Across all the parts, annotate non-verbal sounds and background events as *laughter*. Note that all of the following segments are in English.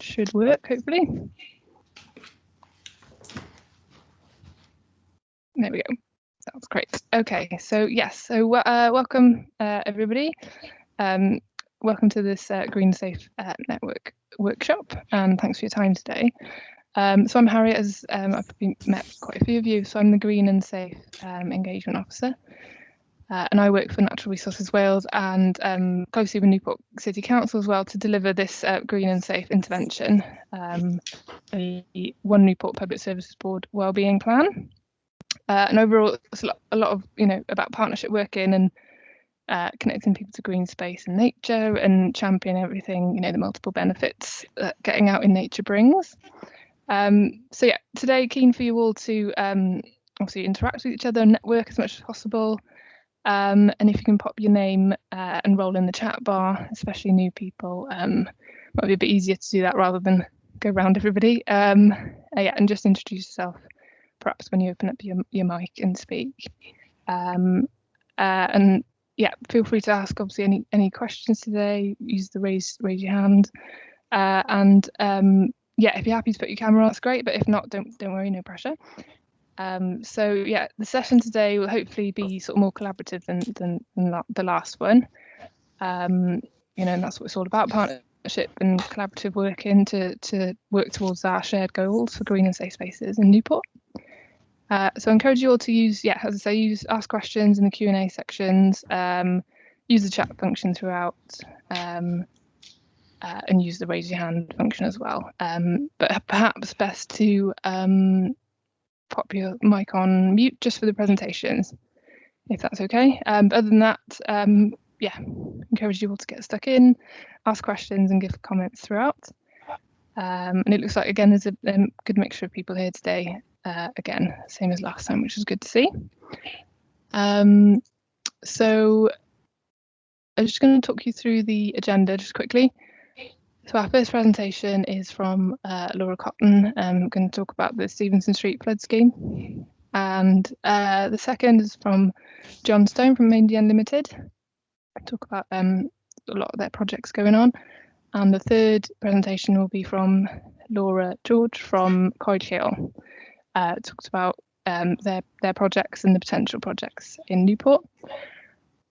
should work, hopefully. There we go. That's great. Okay, so yes, so uh, welcome uh, everybody. Um, welcome to this uh, Green Safe uh, Network workshop, and thanks for your time today. Um, so I'm Harriet, as um, I've met quite a few of you. So I'm the Green and Safe um, Engagement Officer, uh, and I work for Natural Resources Wales and um, closely with Newport City Council as well to deliver this uh, green and safe intervention, um, the One Newport Public Services Board Wellbeing Plan. Uh, and overall, it's a lot, a lot, of you know about partnership working and uh, connecting people to green space and nature and champion everything you know the multiple benefits that getting out in nature brings. Um, so yeah, today keen for you all to um, obviously interact with each other and network as much as possible. Um, and if you can pop your name uh, and roll in the chat bar, especially new people, um, might be a bit easier to do that rather than go around everybody. Um, uh, yeah, and just introduce yourself, perhaps when you open up your, your mic and speak. Um, uh, and yeah, feel free to ask obviously any any questions today. Use the raise raise your hand. Uh, and um, yeah, if you're happy to put your camera on, that's great. But if not, don't don't worry, no pressure. Um, so yeah, the session today will hopefully be sort of more collaborative than than, than the last one. Um, you know, and that's what it's all about: partnership and collaborative working to to work towards our shared goals for green and safe spaces in Newport. Uh, so I encourage you all to use, yeah, as I say, use ask questions in the Q and A sections. Um, use the chat function throughout. Um, uh, and use the raise your hand function as well. Um, but perhaps best to um, pop your mic on mute just for the presentations, if that's okay. Um, but other than that, um, yeah, encourage you all to get stuck in, ask questions and give comments throughout. Um, and it looks like, again, there's a, a, good mixture of people here today. Uh, again, same as last time, which is good to see. Um, so I'm just going to talk you through the agenda just quickly. So our first presentation is from uh, Laura Cotton. I'm going to talk about the Stephenson Street flood scheme. And uh, the second is from John Stone from Maindee Unlimited. Talk about um, a lot of their projects going on. And the third presentation will be from Laura George from Coed Lleol. Uh, talks about um, their, their projects and the potential projects in Newport.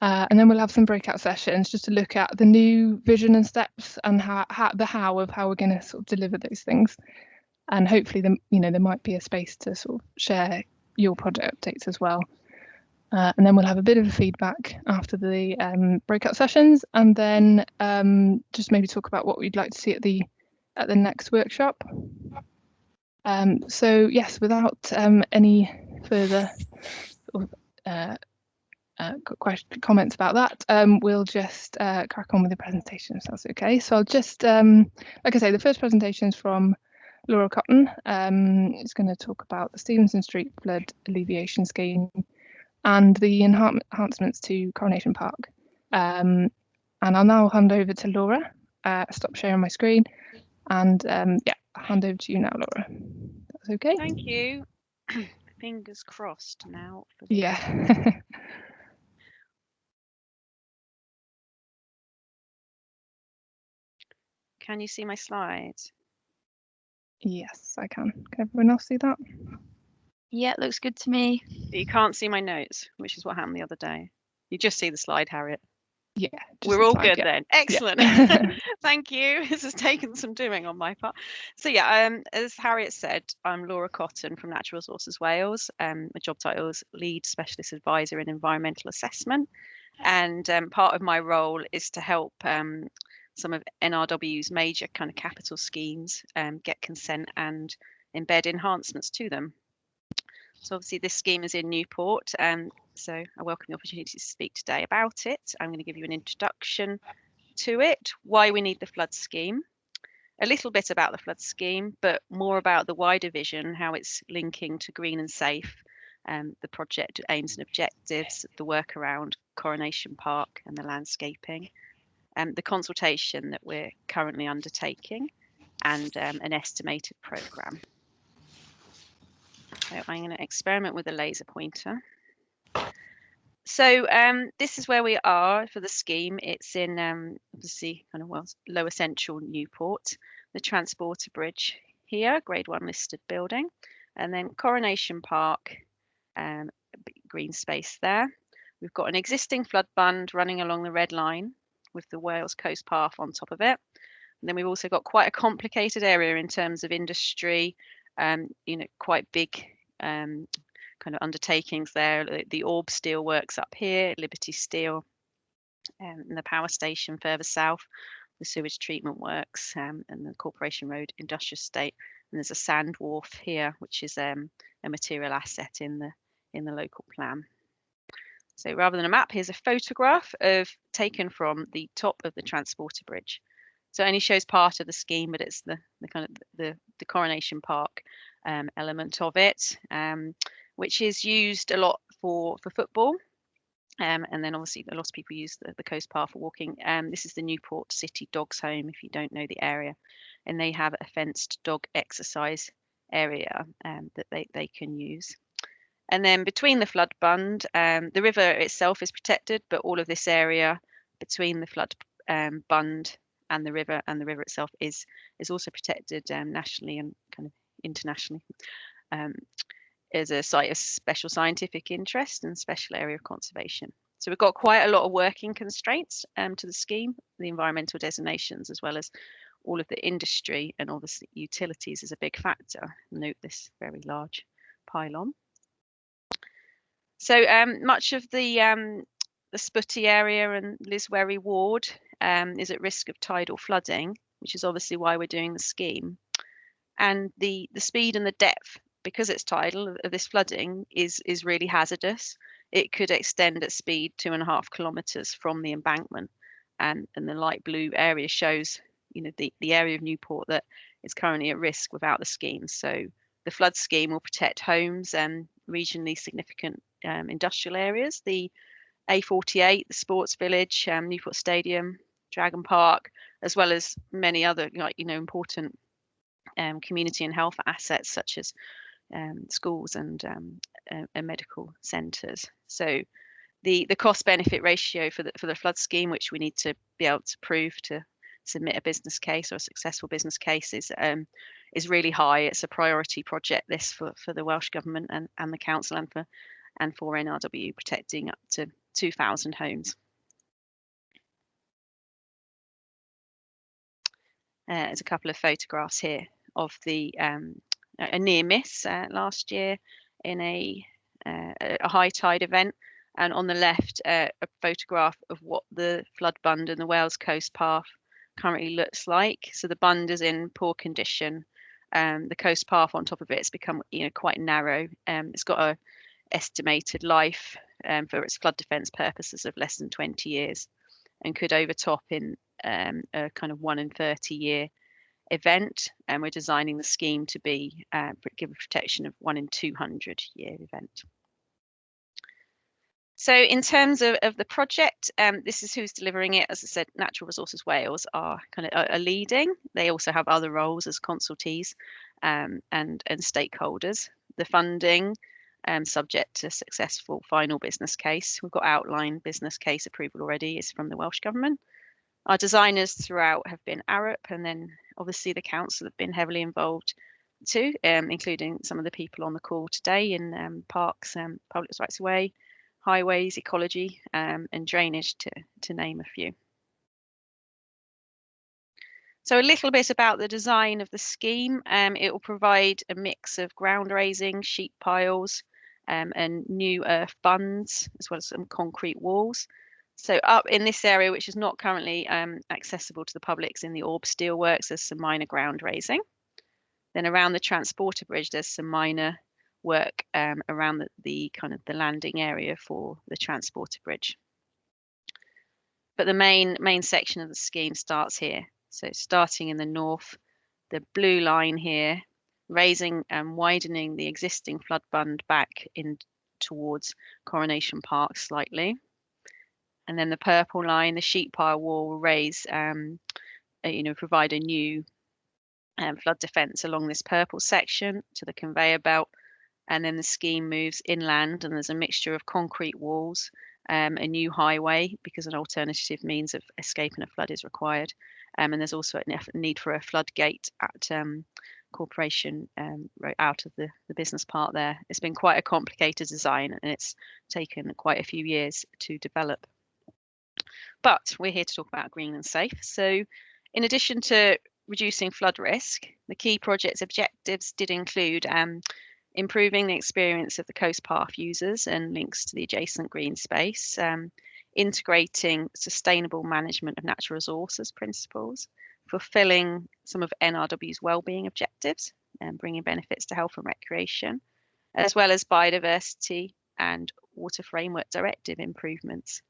Uh, and then we'll have some breakout sessions just to look at the new vision and steps and how, how the how of how we're going to sort of deliver those things. And hopefully, the, you know, there might be a space to sort of share your project updates as well. Uh, and then we'll have a bit of a feedback after the um, breakout sessions, and then um, just maybe talk about what we'd like to see at the at the next workshop. Um, so yes, without um, any further uh, uh, questions, comments about that, um, we'll just uh, crack on with the presentation if that's okay. So I'll just, um, like I say, the first presentation is from Laura Cotton. Um, it's going to talk about the Stephenson Street Flood Alleviation Scheme and the enhancements to Coronation Park. Um, and I'll now hand over to Laura, uh, stop sharing my screen, and um, yeah, I'll hand over to you now, Laura. That's okay. Thank you. *clears throat* Fingers crossed now. yeah. *laughs* Can you see my slide? Yes, I can. Can everyone else see that? Yeah, it looks good to me. You can't see my notes, which is what happened the other day. You just see the slide, Harriet. Yeah. We're all slide, good yeah. then. Excellent. Yeah. *laughs* *laughs* Thank you. *laughs* This has taken some doing on my part. So yeah, um, as Harriet said, I'm Laura Cotton from Natural Resources Wales. Um, my job title is Lead Specialist Advisor in Environmental Assessment. And um, part of my role is to help um, some of NRW's major kind of capital schemes um, get consent and embed enhancements to them. So obviously this scheme is in Newport, um, so I welcome the opportunity to speak today about it. I'm going to give you an introduction to it, why we need the flood scheme, a little bit about the flood scheme, but more about the wider vision, how it's linking to green and safe, um, the project aims and objectives, the work around Coronation Park and the landscaping, um, the consultation that we're currently undertaking, and um, an estimated programme. So I'm going to experiment with a laser pointer. So um, this is where we are for the scheme. It's in um, obviously kind of well lower central Newport. the Transporter Bridge here, grade one listed building, and then Coronation Park, um, green space there. We've got an existing flood bund running along the red line with the Wales Coast Path on top of it. And then we've also got quite a complicated area in terms of industry, um, you know, quite big um, kind of undertakings there. The, the Orb Steel Works up here, Liberty Steel, um, and the power station further south, the sewage treatment works, um, and the Corporation Road Industrial Estate. And there's a sand wharf here, which is um, a material asset in the in the local plan. So rather than a map, here's a photograph of taken from the top of the transporter bridge. So it only shows part of the scheme, but it's the, the kind of the, the Coronation Park um, element of it, um, which is used a lot for, for football. Um, and then obviously a lot of people use the, the coast path for walking. Um, this is the Newport City Dogs Home, if you don't know the area. And they have a fenced dog exercise area um, that they, they can use. And then between the flood bund, um, the river itself is protected, but all of this area between the flood um, bund and the river and the river itself is is also protected um, nationally and kind of internationally um, as a site of special scientific interest and special area of conservation. So we've got quite a lot of working constraints um, to the scheme, the environmental designations, as well as all of the industry and obviously utilities is a big factor. Note this very large pylon. So um, much of the um, the Spytty area and Lliswerry ward um, is at risk of tidal flooding, which is obviously why we're doing the scheme. And the the speed and the depth, because it's tidal, of this flooding is is really hazardous. It could extend at speed two and a half kilometres from the embankment, and and the light blue area shows you know the the area of Newport that is currently at risk without the scheme. So the flood scheme will protect homes and regionally significant um, industrial areas. The A48, the Sports Village, um, Newport Stadium, Dragon Park, as well as many other like you know important um, community and health assets such as um, schools and, um, uh, and medical centres. So the the cost benefit ratio for the for the flood scheme, which we need to be able to prove to submit a business case or a successful business case, is um, is really high. It's a priority project this for, for the Welsh Government and, and the Council and for and for NRW protecting up to 2,000 homes. Uh, there's a couple of photographs here of the um, a near miss uh, last year in a uh, a high tide event, and on the left uh, a photograph of what the flood bund and the Wales Coast Path currently looks like. So the bund is in poor condition. Um, the coast path on top of it has become you know quite narrow. Um, it's got a estimated life um, for its flood defence purposes of less than 20 years and could overtop in um, a kind of one in 30 year event. And we're designing the scheme to be uh, give a protection of one in 200 year event. So in terms of, of the project, um, this is who's delivering it. As I said, Natural Resources Wales are kind of are, leading. They also have other roles as consultees um, and, and stakeholders. The funding, um, subject to successful final business case. We've got outline business case approval already, is from the Welsh Government. Our designers throughout have been Arup, and then obviously the council have been heavily involved too, um, including some of the people on the call today in um, parks, um, public rights of way, highways, ecology, um, and drainage, to, to name a few. So a little bit about the design of the scheme. Um, it will provide a mix of ground raising, sheet piles, um, and new earth bunds, as well as some concrete walls. So up in this area, which is not currently um, accessible to the public, in the Orb Steelworks, there's some minor ground raising. Then around the transporter bridge, there's some minor work um, around the, the kind of the landing area for the transporter bridge. But the main main section of the scheme starts here. So starting in the north, the blue line here, raising and widening the existing flood bund back in towards Coronation Park slightly. And then the purple line, the sheet pile wall will raise, um, you know, provide a new um, flood defence along this purple section to the conveyor belt and then the scheme moves inland and there's a mixture of concrete walls um, a new highway because an alternative means of escaping a flood is required. Um, and there's also a need for a floodgate at um, Corporation um, right out of the, the business part there. It's been quite a complicated design and it's taken quite a few years to develop. But we're here to talk about green and safe. So in addition to reducing flood risk, the key project's objectives did include um, improving the experience of the coast path users and links to the adjacent green space, um, integrating sustainable management of natural resources principles, fulfilling some of NRW's well-being objectives and bringing benefits to health and recreation, as well as biodiversity and water framework directive improvements.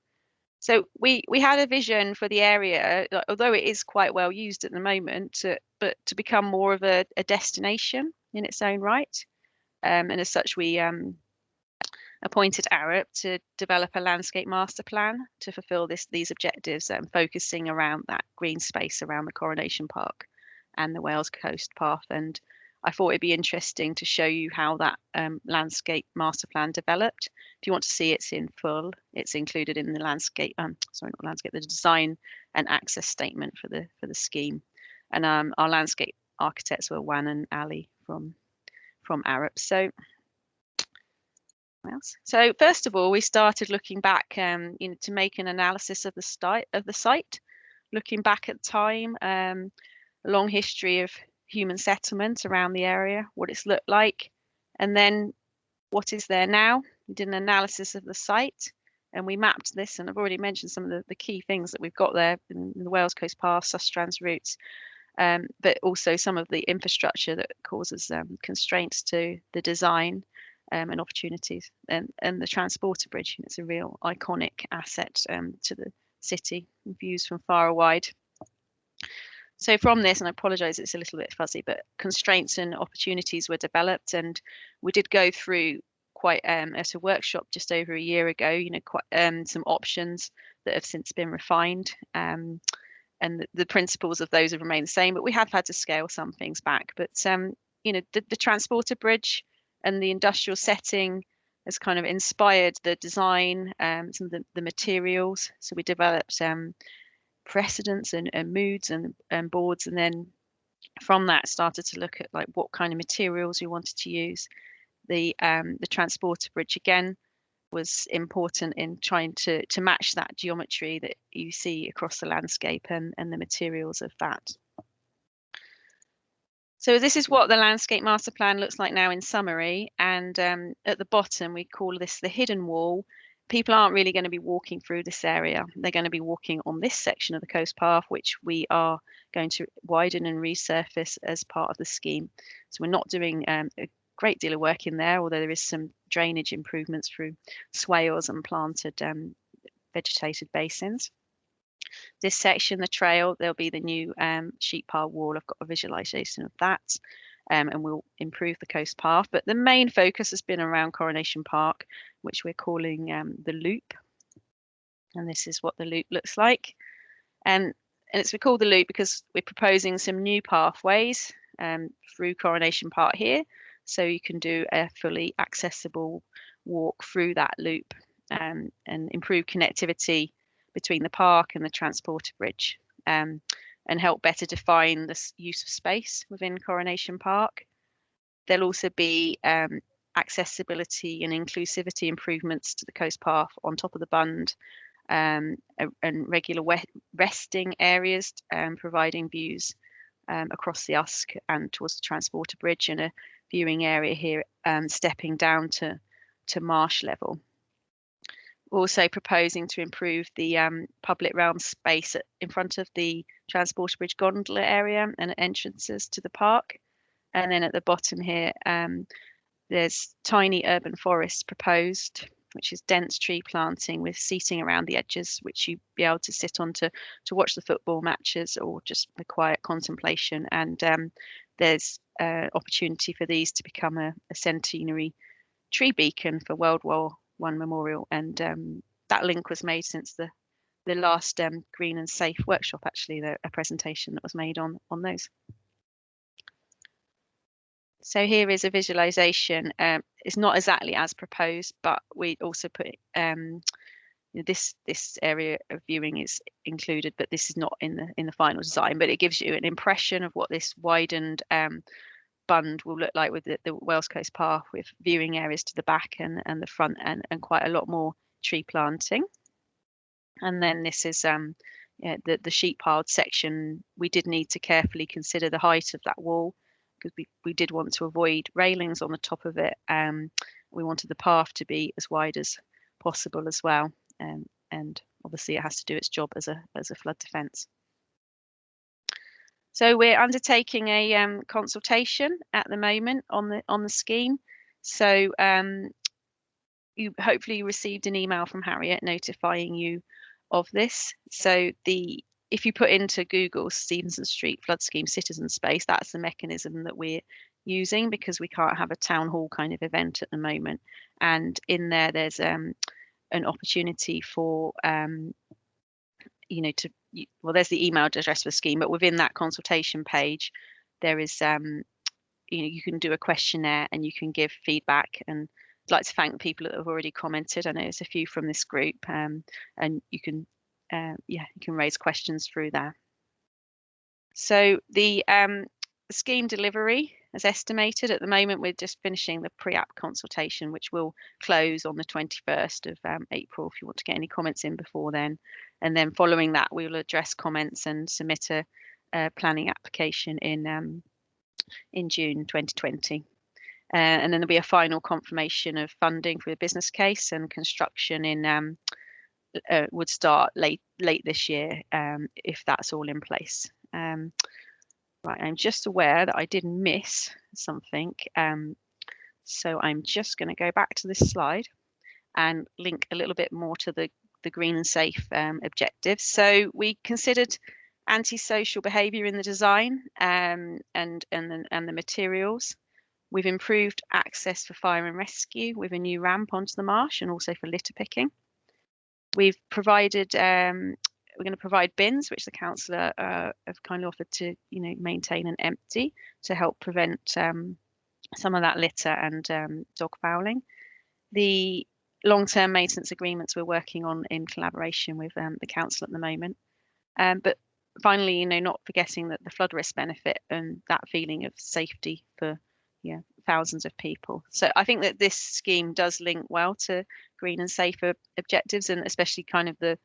So we we had a vision for the area, although it is quite well used at the moment, but to become more of a, a destination in its own right. Um, and as such, we um, appointed Arup to develop a landscape master plan to fulfil this, these objectives, um, focusing around that green space around the Coronation Park and the Wales Coast Path. And I thought it'd be interesting to show you how that um, landscape master plan developed. If you want to see it's in full, it's included in the landscape, um, sorry, not landscape, the design and access statement for the for the scheme. And um, our landscape architects were Wan and Ali from from Arup. So? So first of all, we started looking back, um, you know, to make an analysis of the site of the site, looking back at time, um, a long history of human settlement around the area, what it's looked like, and then what is there now. We did an analysis of the site and we mapped this and I've already mentioned some of the, the key things that we've got there in, in the Wales Coast Path, Sustrans routes, um, but also some of the infrastructure that causes um, constraints to the design um, and opportunities. And, and the transporter bridge, it's a real iconic asset um, to the city, views from far and wide. So from this, and I apologise, it's a little bit fuzzy, but constraints and opportunities were developed, and we did go through quite um, at a workshop just over a year ago. You know, quite um, some options that have since been refined. Um, and the, principles of those have remained the same, but we have had to scale some things back. But um, you know, the, the transporter bridge and the industrial setting has kind of inspired the design, um, some of the, the materials. So we developed um, precedents and, and moods and, and boards, and then from that started to look at like what kind of materials we wanted to use. The um, the transporter bridge again was important in trying to to match that geometry that you see across the landscape and, and the materials of that. So this is what the landscape master plan looks like now in summary. And um, at the bottom, we call this the hidden wall. People aren't really going to be walking through this area. They're going to be walking on this section of the coast path, which we are going to widen and resurface as part of the scheme. So we're not doing um, a great deal of work in there, although there is some drainage improvements through swales and planted um, vegetated basins. This section, the trail, there'll be the new um, sheet pile wall. I've got a visualization of that. Um, and we'll improve the coast path. But the main focus has been around Coronation Park, which we're calling um, the Loop. And this is what the Loop looks like. Um, and it's called the Loop because we're proposing some new pathways um, through Coronation Park here so you can do a fully accessible walk through that loop um, and improve connectivity between the park and the transporter bridge um, and help better define the use of space within Coronation Park. There'll also be um, accessibility and inclusivity improvements to the coast path on top of the bund um, and regular resting areas um, providing views um, across the Usk and towards the transporter bridge and a viewing area here um, stepping down to, to marsh level. Also proposing to improve the um, public realm space in front of the Transporter Bridge gondola area and entrances to the park. And then at the bottom here, um, there's tiny urban forests proposed, which is dense tree planting with seating around the edges, which you'd be able to sit on to, to watch the football matches or just a quiet contemplation. And um, there's uh, opportunity for these to become a, a, centenary tree beacon for World War One memorial, and um, that link was made since the the last um, green and safe workshop. Actually, the, a presentation that was made on on those. So here is a visualization. Um, it's not exactly as proposed, but we also put um, this this area of viewing is included, but this is not in the in the final design. But it gives you an impression of what this widened um, bund will look like with the, the Wales Coast Path, with viewing areas to the back and and the front, and and quite a lot more tree planting. And then this is um, yeah, the the sheet piled section. We did need to carefully consider the height of that wall because we, we did want to avoid railings on the top of it. Um, we wanted the path to be as wide as possible as well. Um, and obviously it has to do its job as a, as a flood defence. So we're undertaking a um, consultation at the moment on the on the scheme. So um, you hopefully received an email from Harriet notifying you of this. So the if you put into Google Stephenson Street flood scheme citizen space, that's the mechanism that we're using because we can't have a town hall kind of event at the moment. And in there, there's um, an opportunity for, um, you know, to, well, there's the email address for the scheme, but within that consultation page, there is, um, you know, you can do a questionnaire and you can give feedback and I'd like to thank people that have already commented. I know there's a few from this group um, and you can uh, yeah, you can raise questions through there. So the um, scheme delivery as estimated at the moment, we're just finishing the pre-app consultation, which will close on the 21st of um, April if you want to get any comments in before then. And then following that, we will address comments and submit a, a planning application in um, in June 2020. Uh, and then there'll be a final confirmation of funding for the business case and construction in um, uh, would start late late this year um, if that's all in place. Um, right, I'm just aware that I did miss something, um, so I'm just going to go back to this slide and link a little bit more to the the green and safe um, objectives. So we considered antisocial behaviour in the design um, and and the, and the materials. We've improved access for fire and rescue with a new ramp onto the marsh and also for litter picking. We've provided, um, we're going to provide bins, which the councillor uh, have kindly offered to, you know, maintain and empty to help prevent um, some of that litter and um, dog fouling. The long-term maintenance agreements we're working on in collaboration with um, the council at the moment. Um, but finally, you know, not forgetting that the flood risk benefit and that feeling of safety for yeah thousands of people. So I think that this scheme does link well to green and safer objectives, and especially kind of the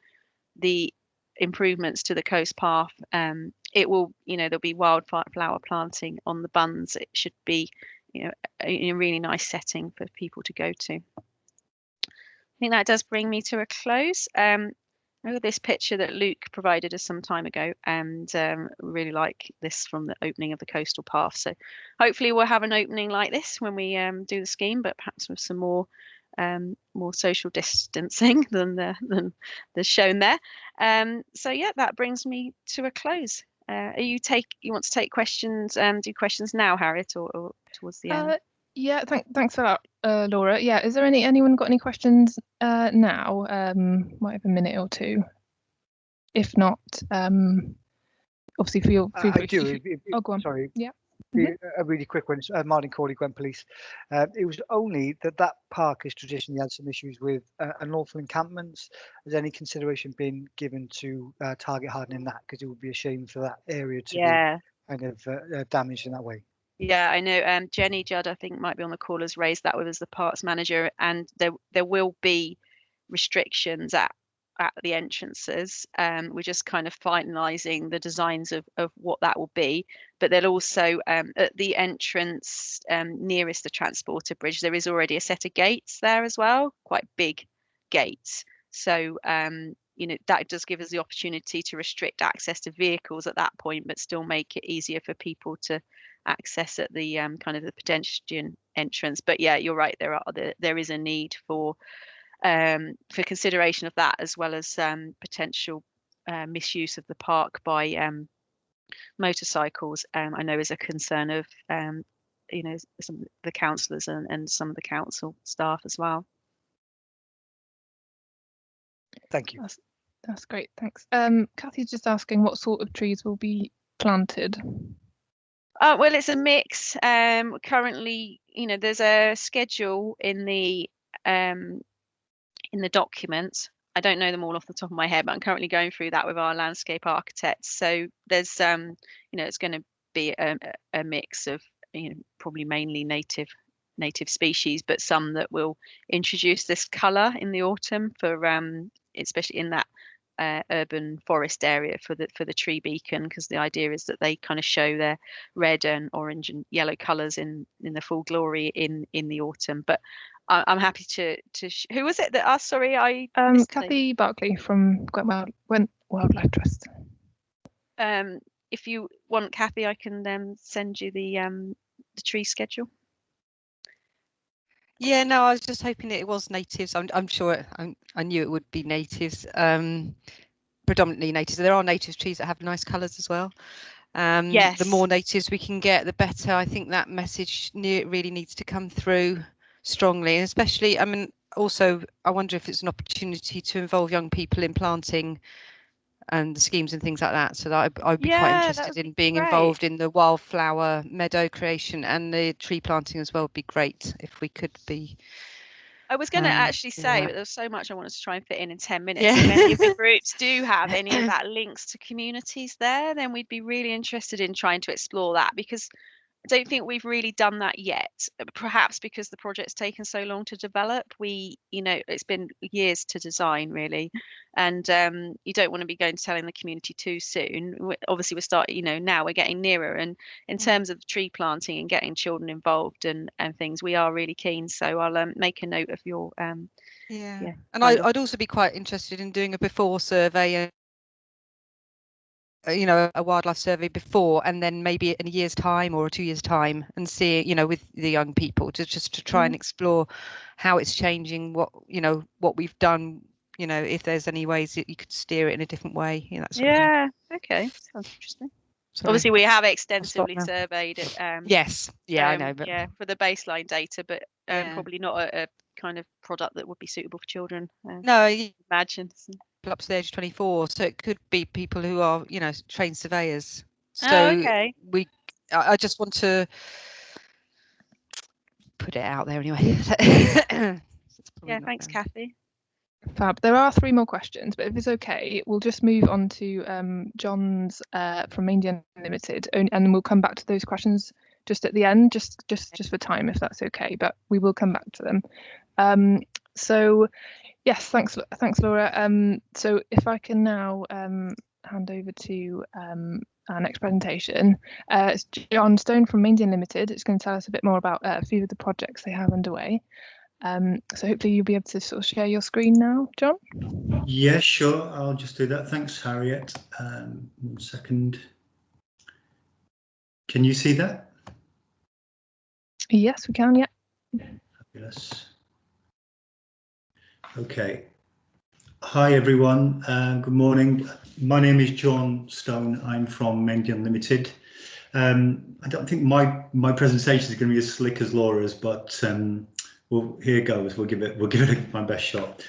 the improvements to the coast path. Um, it will, you know, there'll be wildflower planting on the bunds. It should be, you know, a, a really nice setting for people to go to. I think that does bring me to a close. Um, Look at this picture that Luke provided us some time ago, and um, really like this from the opening of the coastal path. So hopefully we'll have an opening like this when we um, do the scheme, but perhaps with some more um, more social distancing *laughs* than the than the shown there. Um, so yeah, that brings me to a close. Uh, are you take you want to take questions? Um, do questions now, Harriet, or, or towards the end? Uh, yeah, thank, thanks for that, uh, Laura. Yeah, is there any anyone got any questions uh, now? Um, might have a minute or two. If not, um, obviously feel Uh, feel I free. do. if- if- Oh, go on. Sorry. Yeah. The- A really quick one. Uh, Martin Corley, Gwent Police. Uh, it was only that that park has traditionally had some issues with uh, unlawful encampments. Has any consideration been given to uh, target hardening that? Because it would be a shame for that area to Yeah. be kind of uh, uh, damaged in that way. Yeah, I know. Um, Jenny Judd, I think, might be on the call, has raised that with us, the parks manager, and there there will be restrictions at at the entrances. Um, we're just kind of finalising the designs of of what that will be. But there'll also um, at the entrance um, nearest the transporter bridge, there is already a set of gates there as well, quite big gates. So um, you know that does give us the opportunity to restrict access to vehicles at that point, but still make it easier for people to access at the um, kind of the pedestrian entrance. But yeah, you're right. There are there, there is a need for um, for consideration of that as well as um, potential uh, misuse of the park by um, motorcycles. Um, I know is a concern of um, you know some of the councillors and, and some of the council staff as well. Thank you. That's, that's great, thanks. Um, Kathy's just asking what sort of trees will be planted. Uh, well, it's a mix. Um, currently, you know, there's a schedule in the um, in the documents I don't know them all off the top of my head, but I'm currently going through that with our landscape architects. So there's, um, you know, it's going to be a, a mix of, you know, probably mainly native native species, but some that will introduce this colour in the autumn for, um, especially in that uh, urban forest area for the for the tree beacon because the idea is that they kind of show their red and orange and yellow colors in in the full glory in in the autumn but I, am happy to to who was it that asked sorry i um kathy the... barkley from Gwent wildlife trust um if you want kathy i can then send you the um the tree schedule yeah, no, I was just hoping it was natives. I'm, I'm sure it, I'm, i knew it would be natives, um, predominantly natives. There are native trees that have nice colours as well. Um, yes. The more natives we can get, the better. I think that message really needs to come through strongly, and especially, I mean, also, I wonder if it's an opportunity to involve young people in planting and the schemes and things like that. So that I'd, I'd be yeah, quite interested in being great. involved in the wildflower meadow creation and the tree planting as well. Would be great if we could be. I was going to um, actually say, yeah. but there's so much I wanted to try and fit in in 10 minutes. Yeah. if any of the groups do have any of *laughs* that links to communities there, then we'd be really interested in trying to explore that because I don't think we've really done that yet. Uh, perhaps because the project's taken so long to develop. We, you know, it's been years to design really, and um, you don't want to be going to telling the community too soon. we obviously, we're starting, you know, now we're getting nearer. And in mm. terms of tree planting and getting children involved and and things, we are really keen. So I'll um, make a note of your. Um, yeah. yeah, and I, I'd also be quite interested in doing a before survey you know a wildlife survey before and then maybe in a year's time or two years time and see you know with the young people to just to try mm. and explore how it's changing what you know what we've done you know if there's any ways that you could steer it in a different way you know, yeah okay sounds interesting Sorry. Obviously, we have extensively surveyed it. Um, yes, yeah, um, I know, but yeah, for the baseline data, but um, yeah. probably not a, a, kind of product that would be suitable for children. Uh, no, you, imagine up to the age of 24 so it could be people who are you know trained surveyors oh, so oh, okay. we I, just want to put it out there anyway *laughs* yeah thanks kathy Fab. There are three more questions, but if it's okay, we'll just move on to um, John's uh, from Maindee Limited, and then we'll come back to those questions just at the end, just just just for time, if that's okay. But we will come back to them. Um, so Yes, thanks, thanks, Laura. Um, so if I can now um, hand over to um, our next presentation, uh, it's John Stone from Maindee Limited. It's going to tell us a bit more about uh, a few of the projects they have underway. Um, so hopefully you'll be able to sort of share your screen now, John. Yeah, sure. I'll just do that. Thanks, Harriet. Um, one second. Can you see that? Yes, we can. Yeah. Fabulous. Okay. Hi, everyone. Uh, good morning. My name is John Stone. I'm from Maindee Unlimited. Um, I don't think my my presentation is going to be as slick as Laura's, but um, well, here goes. We'll give it we'll give it *laughs* my best shot.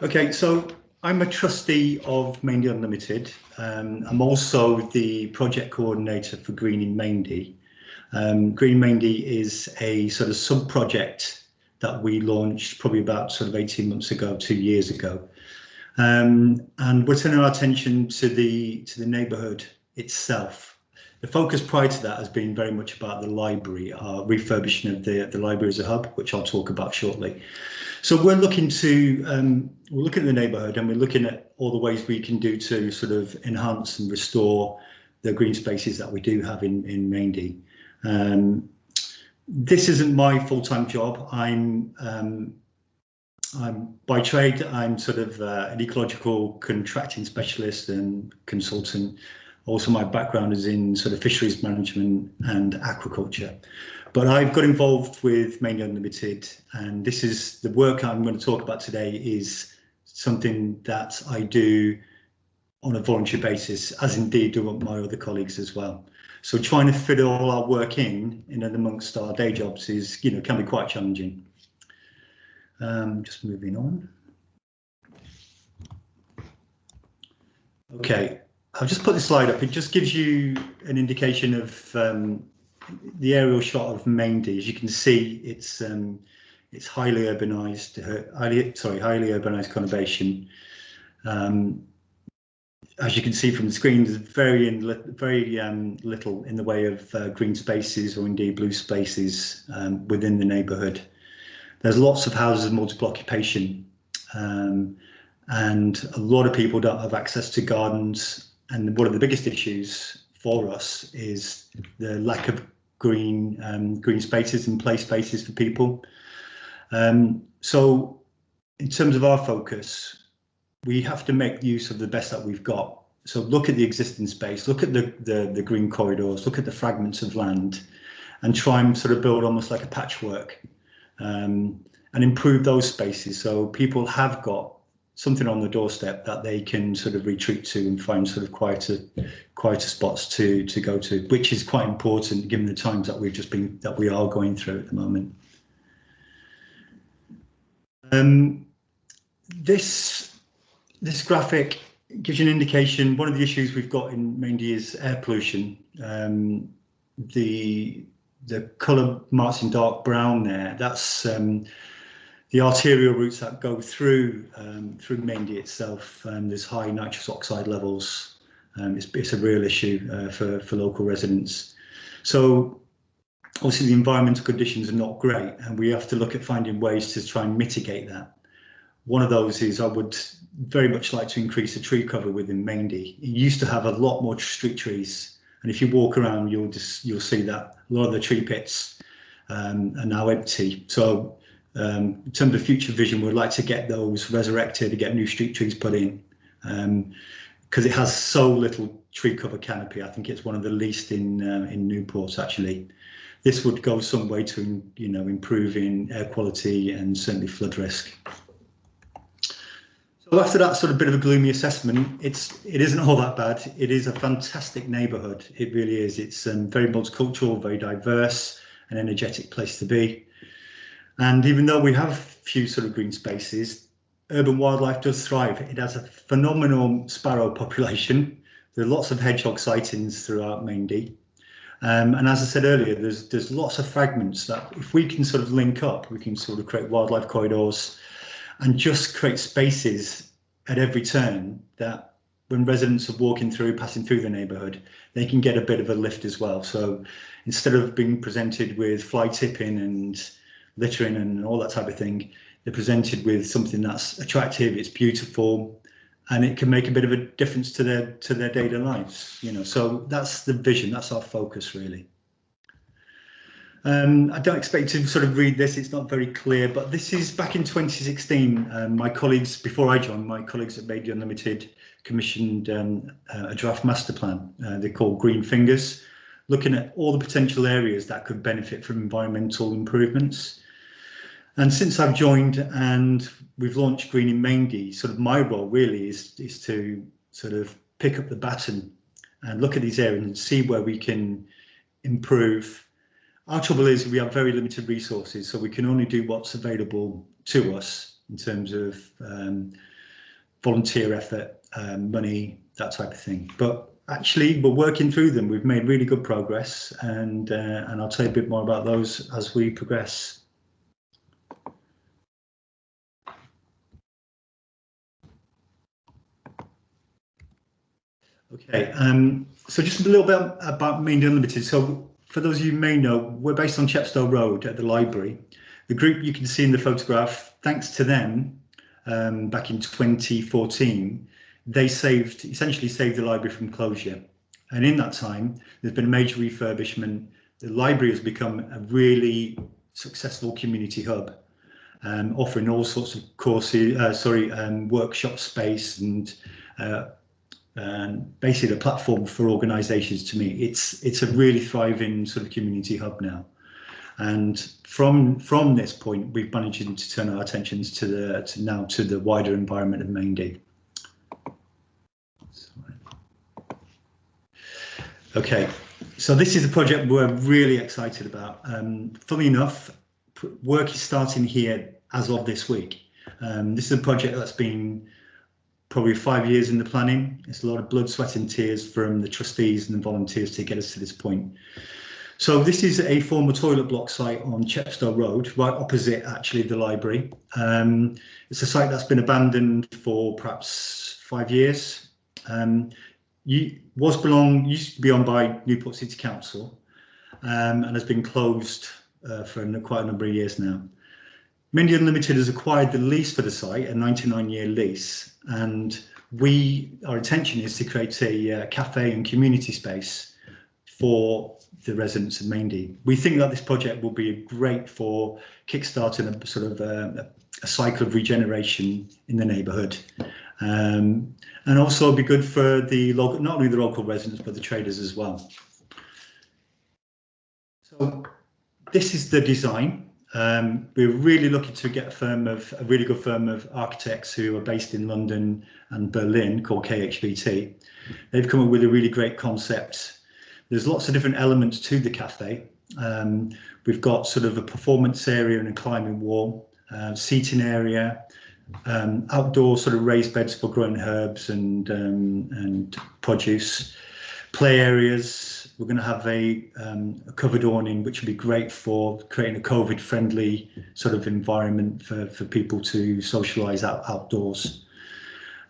Okay, so I'm a trustee of Maindee Unlimited. Um, I'm also the project coordinator for Green in Maindee. Um, Green Maindee is a sort of sub-project that we launched probably about sort of 18 months ago, two years ago. Um, and we're turning our attention to the to the neighbourhood itself. The focus prior to that has been very much about the library, our refurbishing of the, the library as a hub, which I'll talk about shortly. So we're looking to, um, we're looking at the neighbourhood and we're looking at all the ways we can do to sort of enhance and restore the green spaces that we do have in, in Maindee. Um, this isn't my full-time job. I'm um, I'm by trade. I'm sort of uh, an ecological contracting specialist and consultant. Also, my background is in sort of fisheries management and aquaculture. But I've got involved with Maindee Unlimited, and this is the work I'm going to talk about today. Is something that I do on a voluntary basis, as indeed do my other colleagues as well. So trying to fit all our work in, in amongst our day jobs is, you know, can be quite challenging. Um, just moving on. Okay, I'll just put the slide up. It just gives you an indication of um, the aerial shot of Maindee. As you can see, it's um, it's highly urbanized, uh, highly sorry, highly urbanized conurbation. Um, as you can see from the screen, there's very, very um, little in the way of uh, green spaces or indeed blue spaces um, within the neighbourhood. There's lots of houses of multiple occupation um, and a lot of people don't have access to gardens. And one of the biggest issues for us is the lack of green um, green spaces and play spaces for people. Um, so in terms of our focus, we have to make use of the best that we've got. So look at the existing space, look at the, the, the green corridors, look at the fragments of land and try and sort of build almost like a patchwork um, and improve those spaces so people have got something on the doorstep that they can sort of retreat to and find sort of quieter quieter spots to to go to which is quite important given the times that we've just been that we are going through at the moment um, this this graphic gives you an indication. One of the issues we've got in Maindee is air pollution. Um, the the colour marks in dark brown there, that's um, the arterial routes that go through um, through Maindee itself. Um, there's high nitrous oxide levels. Um, it's, it's a real issue uh, for, for local residents. So obviously the environmental conditions are not great and we have to look at finding ways to try and mitigate that. One of those is I would very much like to increase the tree cover within Maindee. It used to have a lot more street trees, and if you walk around, you'll just you'll see that a lot of the tree pits um, are now empty. So um, in terms of future vision, we'd like to get those resurrected, to get new street trees put in, because um, it has so little tree cover canopy. I think it's one of the least in uh, in Newport actually. This would go some way to you know improving air quality and certainly flood risk. Well, after that sort of bit of a gloomy assessment, it's it isn't all that bad. It is a fantastic neighbourhood. It really is. It's um, very multicultural, very diverse, an energetic place to be. And even though we have few sort of green spaces, urban wildlife does thrive. It has a phenomenal sparrow *laughs* population. There are lots of hedgehog sightings throughout Maindee. Um, and as I said earlier, there's there's lots of fragments that if we can sort of link up, we can sort of create wildlife corridors and just create spaces at every turn that when residents are walking through, passing through the neighbourhood, they can get a bit of a lift as well. So instead of being presented with fly tipping and littering and all that type of thing, they're presented with something that's attractive, it's beautiful, and it can make a bit of a difference to their to their daily lives. You know, so that's the vision, that's our focus really. Um, I don't expect to sort of read this, it's not very clear, but this is back in 2016. Um, my colleagues, before I joined, my colleagues at Maindee Unlimited commissioned um, a draft master plan. Uh, they're called Green Fingers, looking at all the potential areas that could benefit from environmental improvements. And since I've joined and we've launched Green in Maindee, sort of my role really is, is to sort of pick up the baton and look at these areas and see where we can improve our trouble is we have very limited resources, so we can only do what's available to us in terms of um, volunteer effort, um, money, that type of thing. But actually, we're working through them. We've made really good progress, and uh, and I'll tell you a bit more about those as we progress. Okay, um, so just a little bit about Maindee Unlimited. So for those of you who may know, we're based on Chepstow Road at the library. The group you can see in the photograph, thanks to them, um, back in 2014, they saved, essentially saved the library from closure. And in that time, there's been a major refurbishment. The library has become a really successful community hub, um, offering all sorts of courses, uh, sorry, um, workshop space and uh, and basically a platform for organizations to meet. It's it's a really thriving sort of community hub now. And from from this point, we've managed to turn our attentions to the to now to the wider environment of Maindee. Okay, so this is a project we're really excited about. Um, funnily enough, work is starting here as of this week. Um, this is a project that's been probably five years in the planning. It's a lot of blood, sweat and tears from the trustees and the volunteers to get us to this point. So this is a former toilet block site on Chepstow Road, right opposite actually the library. Um, it's a site that's been abandoned for perhaps five years. Um, was belong used to be owned by Newport City Council um, and has been closed uh, for quite a number of years now. Maindee Unlimited has acquired the lease for the site, a 99 year lease, and we our intention is to create a uh, cafe and community space for the residents of Maindee. We think that this project will be great for kickstarting a sort of a, uh, a cycle of regeneration in the neighbourhood. Um, and also be good for the local, not only the local residents, but the traders as well. So this is the design. Um, we're really looking to get a firm of a really good firm of architects who are based in London and Berlin called KHBT. They've come up with a really great concept. There's lots of different elements to the cafe. Um, we've got sort of a performance area and a climbing wall, uh, seating area, um, outdoor sort of raised beds for growing herbs and um, and produce, play areas, we're going to have a, um, a covered awning, which would be great for creating a COVID-friendly sort of environment for, for people to socialise out, outdoors.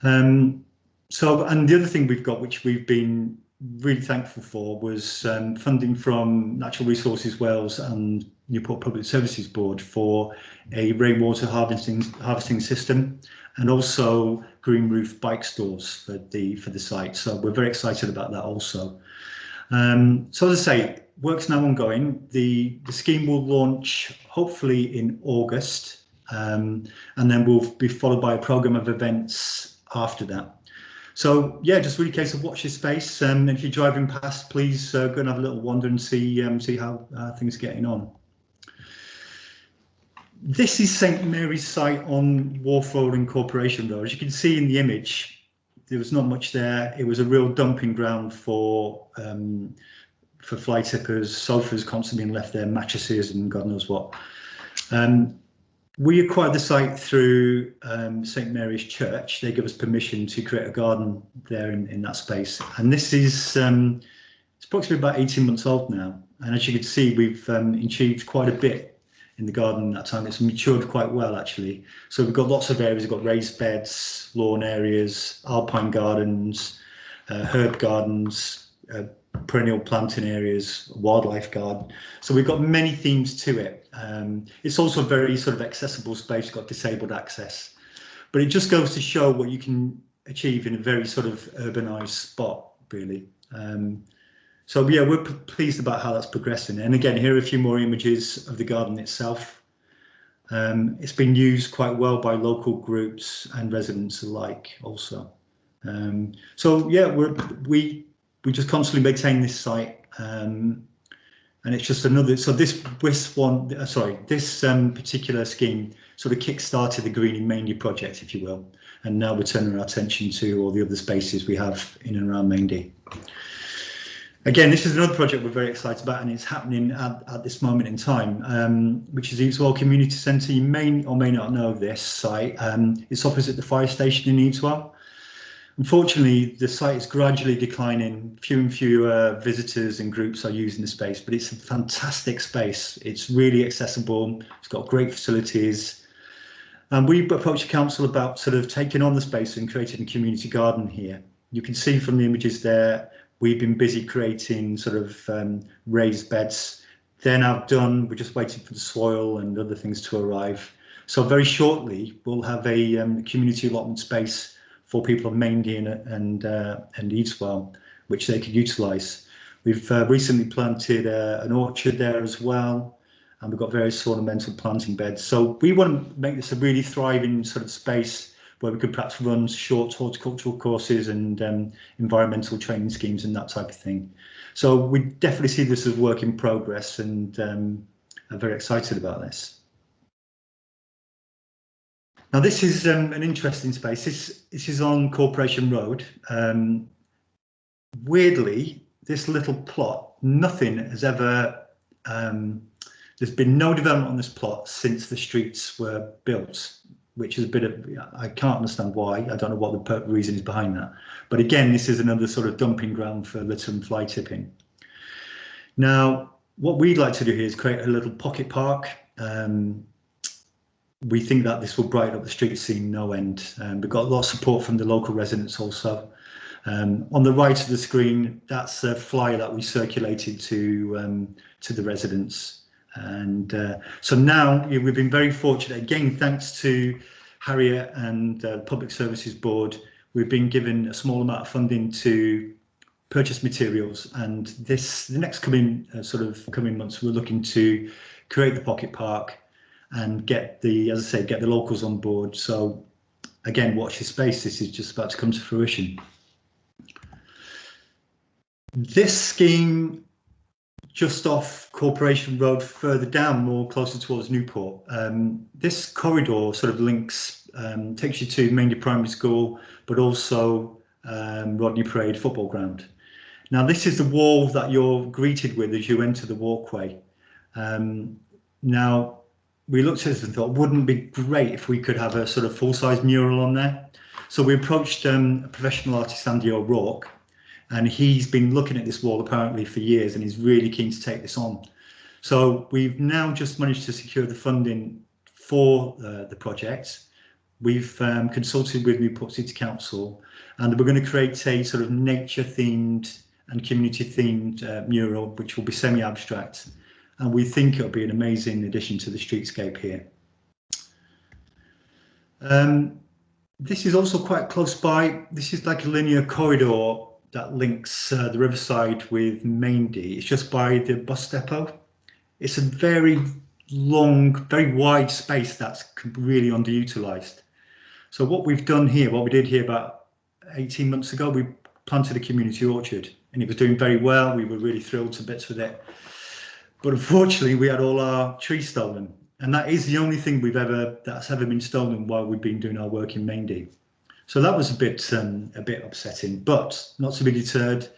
Um, so, and the other thing we've got, which we've been really thankful for, was um, funding from Natural Resources Wales and Newport Public Services Board for a rainwater harvesting harvesting system, and also green roof bike stores for the for the site. So we're very excited about that also. Um, so as I say, work's now ongoing. The, the scheme will launch hopefully in August, um, and then we'll be followed by a programme of events after that. So yeah, just really case of watch your space. Um, and if you're driving past, please uh, go and have a little wander and see um, see how uh, things are getting on. This is St Mary's site on Wharf Road and Corporation Road. As you can see in the image, there was not much there. It was a real dumping ground for um, for fly tippers, sofas constantly being left there, mattresses and God knows what. Um, we acquired the site through um, St Mary's Church. They gave us permission to create a garden there in, in that space. And this is um, it's approximately about 18 months old now. And as you can see, we've um, achieved quite a bit in the garden that time. It's matured quite well actually. So we've got lots of areas. We've got raised beds, lawn areas, alpine gardens, uh, herb gardens, uh, perennial planting areas, wildlife garden. So we've got many themes to it. Um, it's also a very sort of accessible space. You've got disabled access, but it just goes to show what you can achieve in a very sort of urbanized spot, really. Um, so yeah, we're pleased about how that's progressing. And again, here are a few more images of the garden itself. Um, it's been used quite well by local groups and residents alike also. Um, so yeah, we're, we we just constantly maintain this site um, and it's just another so this this one uh, sorry this um, particular scheme sort of kick-started the greening Maindee project if you will and now we're turning our attention to all the other spaces we have in and around Maindee. Again, this is another project we're very excited about and it's happening at, at this moment in time, um, which is Eveswell Community Centre. You may or may not know this site. Um, it's opposite the fire station in Eveswell. Unfortunately, the site is gradually declining. Fewer and fewer visitors and groups are using the space, but it's a fantastic space. It's really accessible. It's got great facilities. And we approached the council about sort of taking on the space and creating a community garden here. You can see from the images there, We've been busy creating sort of um, raised beds. They're now done. We're just waiting for the soil and other things to arrive. So very shortly, we'll have a um, community allotment space for people of Maindee and, uh, and Eveswell, which they could utilise. We've uh, recently planted uh, an orchard there as well, and we've got various ornamental planting beds. So we want to make this a really thriving sort of space where we could perhaps run short horticultural courses and um, environmental training schemes and that type of thing. So we definitely see this as work in progress and um, are very excited about this. Now this is um, an interesting space. This, this is on Corporation Road. Um, weirdly, this little plot, nothing has ever, um, there's been no development on this plot since the streets were built which is a bit of, I can't understand why. I don't know what the reason is behind that. But again, this is another sort of dumping ground for litter and fly tipping. Now, what we'd like to do here is create a little pocket park. Um, we think that this will brighten up the street scene no end. Um, we've got a lot of support from the local residents also. Um, on the right of the screen, that's a flyer that we circulated to um, to the residents. And uh, so now we've been very fortunate. Again, thanks to Harriet and uh, Public Services Board, we've been given a small amount of funding to purchase materials. And this, the next coming uh, sort of coming months, we're looking to create the pocket park and get the, as I say, get the locals on board. So again, watch this space. This is just about to come to fruition. This scheme just off Corporation Road further down, more closer towards Newport. Um, this corridor sort of links, um, takes you to Maindee Primary School, but also um, Rodney Parade football ground. Now this is the wall that you're greeted with as you enter the walkway. Um, now we looked at this and thought, wouldn't it be great if we could have a sort of full-size mural on there? So we approached um, a professional artist, Andy O'Rourke, and he's been looking at this wall apparently for years and he's really keen to take this on. So we've now just managed to secure the funding for uh, the project. We've um, consulted with Newport City Council and we're going to create a sort of nature themed and community themed uh, mural which will be semi-abstract and we think it'll be an amazing addition to the streetscape here. Um, this is also quite close by. This is like a linear corridor that links uh, the riverside with Maindee. It's just by the bus depot. It's a very long, very wide space that's really underutilized. So what we've done here, what we did here about 18 months ago, we planted a community orchard and it was doing very well. We were really thrilled to bits with it. But unfortunately, we had all our trees stolen. And that is the only thing we've ever that's ever been stolen while we've been doing our work in Maindee. So that was a bit um, a bit upsetting, but not to be deterred.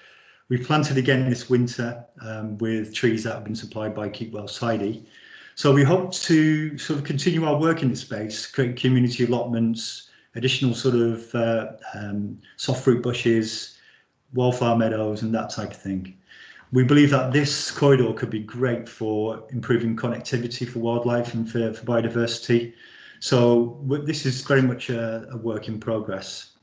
We planted again this winter um, with trees that have been supplied by Keep Wales Tidy. So we hope to sort of continue our work in this space, create community allotments, additional sort of uh, um, soft fruit bushes, wildflower meadows and that type of thing. We believe that this corridor could be great for improving connectivity for wildlife and for, for biodiversity. So this is very much a, a, work in progress.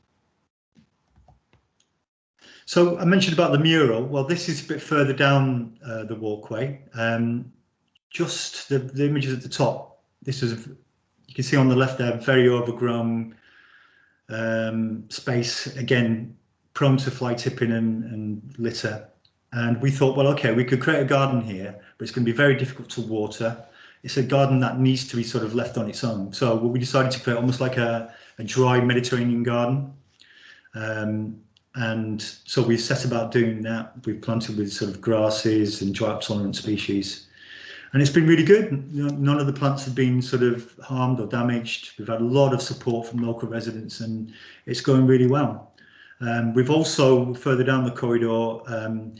So I mentioned about the mural. Well, this is a bit further down uh, the walkway. Um, just the, the images at the top. This is, you can see on the left there, very overgrown um, space. Again, prone to fly tipping and, and litter. And we thought, well, okay, we could create a garden here, but it's going to be very difficult to water. It's a garden that needs to be sort of left on its own. So we decided to create almost like a, a dry Mediterranean garden. Um, and so we set about doing that. We've planted with sort of grasses and drought tolerant species. And it's been really good. None of the plants have been sort of harmed or damaged. We've had a lot of support from local residents and it's going really well. Um, we've also further down the corridor um,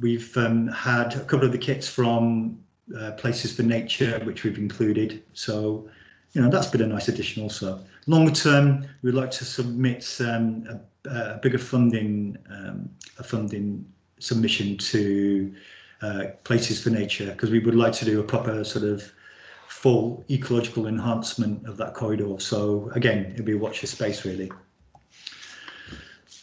We've um, had a couple of the kits from uh, Places for Nature, which we've included. So, you know, that's been a nice addition also. Longer term, we'd like to submit um, a, a, bigger funding, um, a funding submission to uh, Places for Nature, because we would like to do a proper sort of full ecological enhancement of that corridor. So again, it'd be a watch your space really.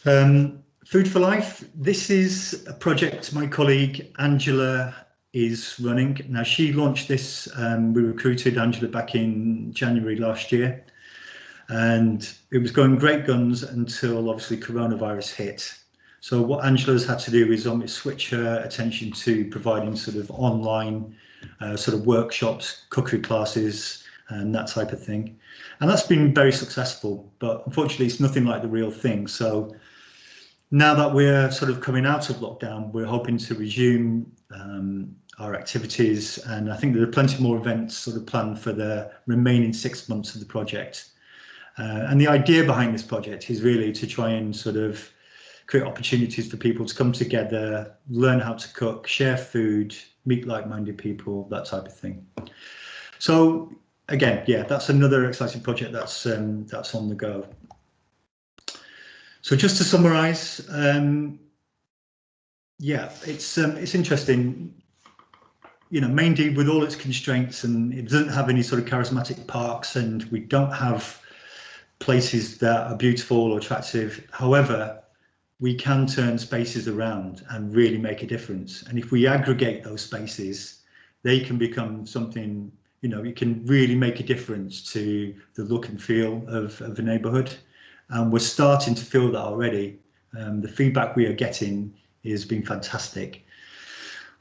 Um, Food for Life, this is a project my colleague Angela is running. Now she launched this, um, we recruited Angela back in January last year and it was going great guns until obviously coronavirus hit. So what Angela's had to do is um, switch her attention to providing sort of online uh, sort of workshops, cookery classes and that type of thing. And that's been very successful, but unfortunately it's nothing like the real thing. So now that we're sort of coming out of lockdown, we're hoping to resume um, our activities and I think there are plenty more events sort of planned for the remaining six months of the project. Uh, and the idea behind this project is really to try and sort of create opportunities for people to come together, learn how to cook, share food, meet like-minded people, that type of thing. So again, yeah, that's another exciting project that's um, that's on the go. So just to summarise, um, yeah, it's um, it's interesting. You know, Maindee with all its constraints and it doesn't have any sort of charismatic parks and we don't have places that are beautiful or attractive. However, we can turn spaces around and really make a difference. And if we aggregate those spaces, they can become something, you know, it can really make a difference to the look and feel of, of the neighbourhood. And we're starting to feel that already. Um, the feedback we are getting has been fantastic.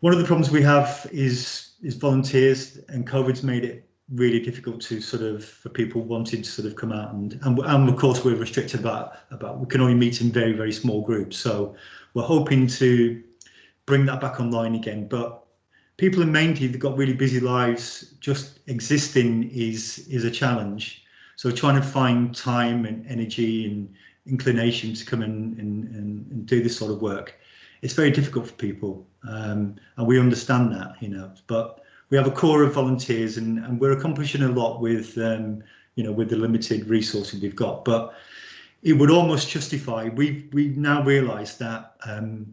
One of the problems we have is is volunteers, and COVID's made it really difficult to sort of for people wanting to sort of come out and and, and of course we're restricted about about we can only meet in very very small groups. So we're hoping to bring that back online again. But people in Maindee they've got really busy lives. Just existing is is a challenge. So trying to find time and energy and inclination to come in and, and, and do this sort of work it's very difficult for people um, and we understand that you know but we have a core of volunteers and, and we're accomplishing a lot with um, you know with the limited resources we've got. But it would almost justify we we now realize that um,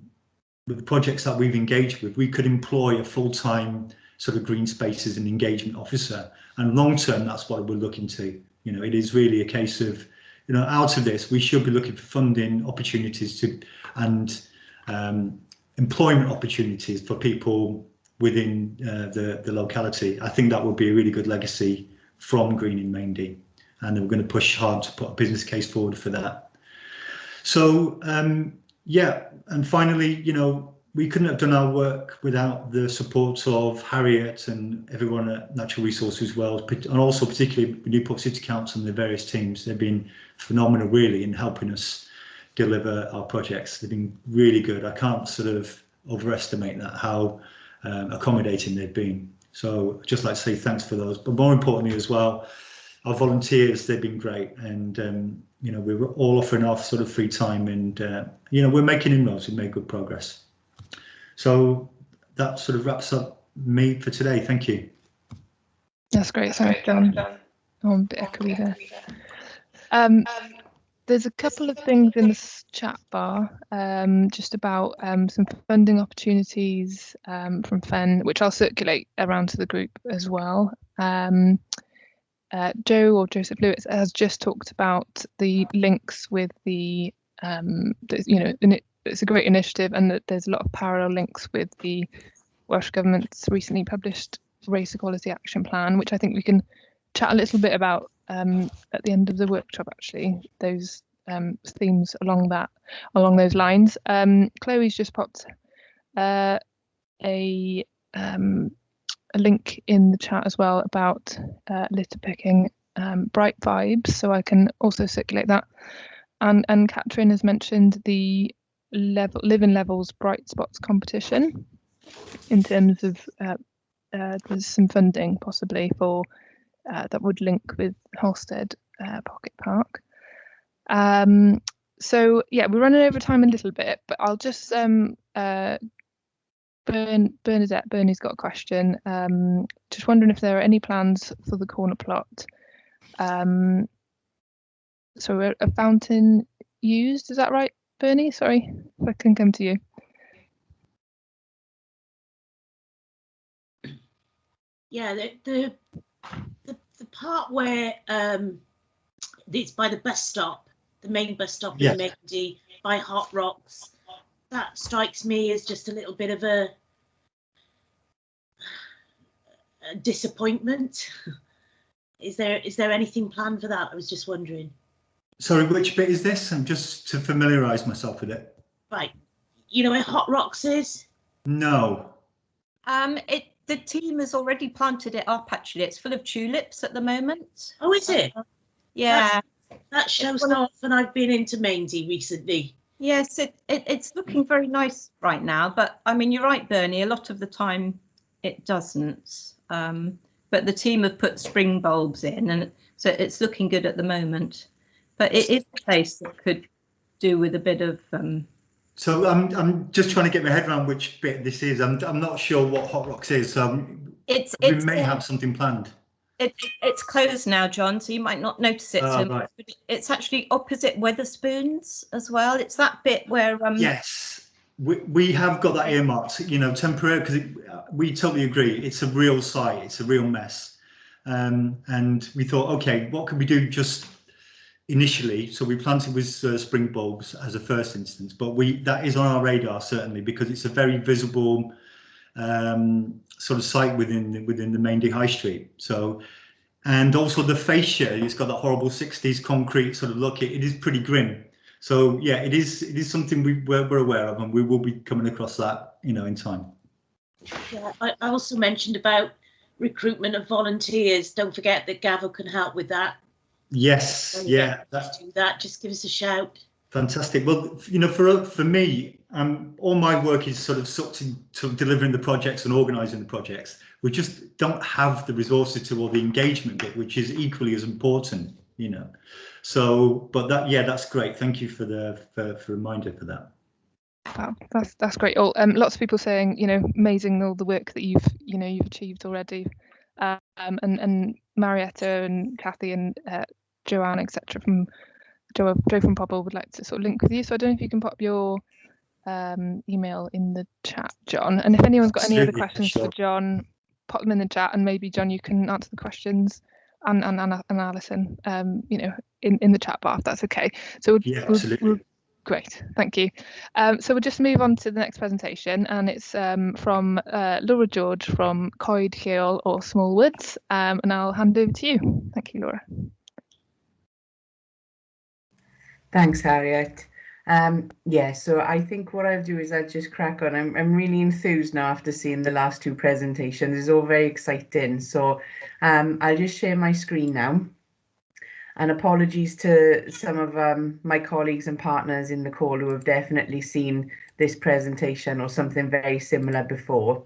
with the projects that we've engaged with we could employ a full-time sort of green spaces and engagement officer. And long term that's what we're looking to you know it is really a case of you know out of this we should be looking for funding opportunities to and um, employment opportunities for people within uh, the, the locality. I think that would be a really good legacy from Green in Maindee. And we're going to push hard to put a business case forward for that. So, um, yeah, and finally, you know, we couldn't have done our work without the support of Harriet and everyone at Natural Resources Wales, and also particularly Newport City Council and the various teams. They've been phenomenal, really, in helping us deliver our projects. They've been really good. I can't sort of overestimate that how um, accommodating they've been. So I'd just like to say thanks for those. But more importantly as well, our volunteers, they've been great. And, um, you know, we were all offering off sort of free time and, uh, you know, we're making inroads, we've made good progress. So that sort of wraps up me for today. Thank you. That's great. Thanks, John. Oh, a bit echoey there. Um, there's a couple of things in the chat bar um, just about um, some funding opportunities um, from FEN, which I'll circulate around to the group as well. Um, uh, Joe or Joseph Lewis has just talked about the links with the, um, the you know, it, it's a great initiative and that there's a lot of parallel links with the Welsh Government's recently published Race Equality Action Plan, which I think we can chat a little bit about um, at the end of the workshop actually those um, themes along that along those lines. Um, Chloe's just popped uh, a um, a link in the chat as well about uh, litter picking um, bright vibes, so I can also circulate that. And and Catherine has mentioned the level living levels bright spots competition in terms of uh, uh, there's some funding possibly for uh, that would link with Halstead uh, Pocket Park. Um, so yeah, we're running over time a little bit, but I'll just um, uh, Bern, Bernadette, Bernie's got a question. Um, just wondering if there are any plans for the corner plot. Um, so a, a fountain used, is that right, Bernie? Sorry, if I can come to you. Yeah, the, the the, the part where um, it's by the bus stop, the main bus stop yes. in Maindee by Hot Rocks, that strikes me as just a little bit of a, a disappointment. *laughs* is there is there anything planned for that? I was just wondering. Sorry, which bit is this? I'm just to familiarise myself with it. Right. You know where Hot Rocks is? No. Um, it the team has already planted it up. Actually, it's full of tulips at the moment. Oh, is it? Uh, yeah. That, that shows how often I've been into Maindee recently. Yes, it, it it's looking very nice right now. But I mean, you're right, Bernie. A lot of the time, it doesn't. Um, but the team have put spring bulbs in, and so it's looking good at the moment. But it is a place that could do with a bit of um, so I'm I'm just trying to get my head around which bit this is. I'm I'm not sure what Hot Rocks is. So it's we it's, may have something planned. It, it's closed now, John, so you might not notice it. Oh, right. It's actually opposite Wetherspoons as well. It's that bit where um yes. We, we have got that earmarked, you know, temporary because we totally agree. It's a real site. It's a real mess. Um, and we thought, okay, what can we do just initially? So we planted with uh, spring bulbs as a first instance, but we that is on our radar certainly because it's a very visible um, sort of site within the, within the Maindee High Street. So, and also the fascia, it's got that horrible 60s concrete sort of look. It, it is pretty grim. So yeah, it is it is something we, we're, we're aware of and we will be coming across that, you know, in time. Yeah, I, I also mentioned about recruitment of volunteers. Don't forget that Gavo can help with that. Yes, yeah. That, do that. Just give us a shout. Fantastic. Well, you know, for for me, um, all my work is sort of sucked into delivering the projects and organising the projects. We just don't have the resources to or the engagement bit, which is equally as important. You know, so but that yeah, that's great. Thank you for the for, for reminder for that. Wow, that's that's great. Oh, um, lots of people saying, you know, amazing all the work that you've, you know, you've achieved already. Um, and and Marietta and Kathy and uh, Joanne, etc. from Joe, Joe from Pobl would like to sort of link with you. So I don't know if you can pop your um, email in the chat, John. And if anyone's got any other questions sure. for John, pop them in the chat, and maybe John, you can answer the questions, and and and, and Alison, um, you know, in in the chat bar if that's okay. So we'll, yeah, absolutely. We'll, Great, thank you. Um, so we'll just move on to the next presentation, and it's um, from uh, Laura George from Coed Lleol or Small Woods, um, and I'll hand over to you. Thank you, Laura. Thanks, Harriet. Um, yeah, so I think what I'll do is I'll just crack on. I'm, I'm really enthused now after seeing the last two presentations. It's all very exciting. So um, I'll just share my screen now and apologies to some of um, my colleagues and partners in the call who have definitely seen this presentation or something very similar before.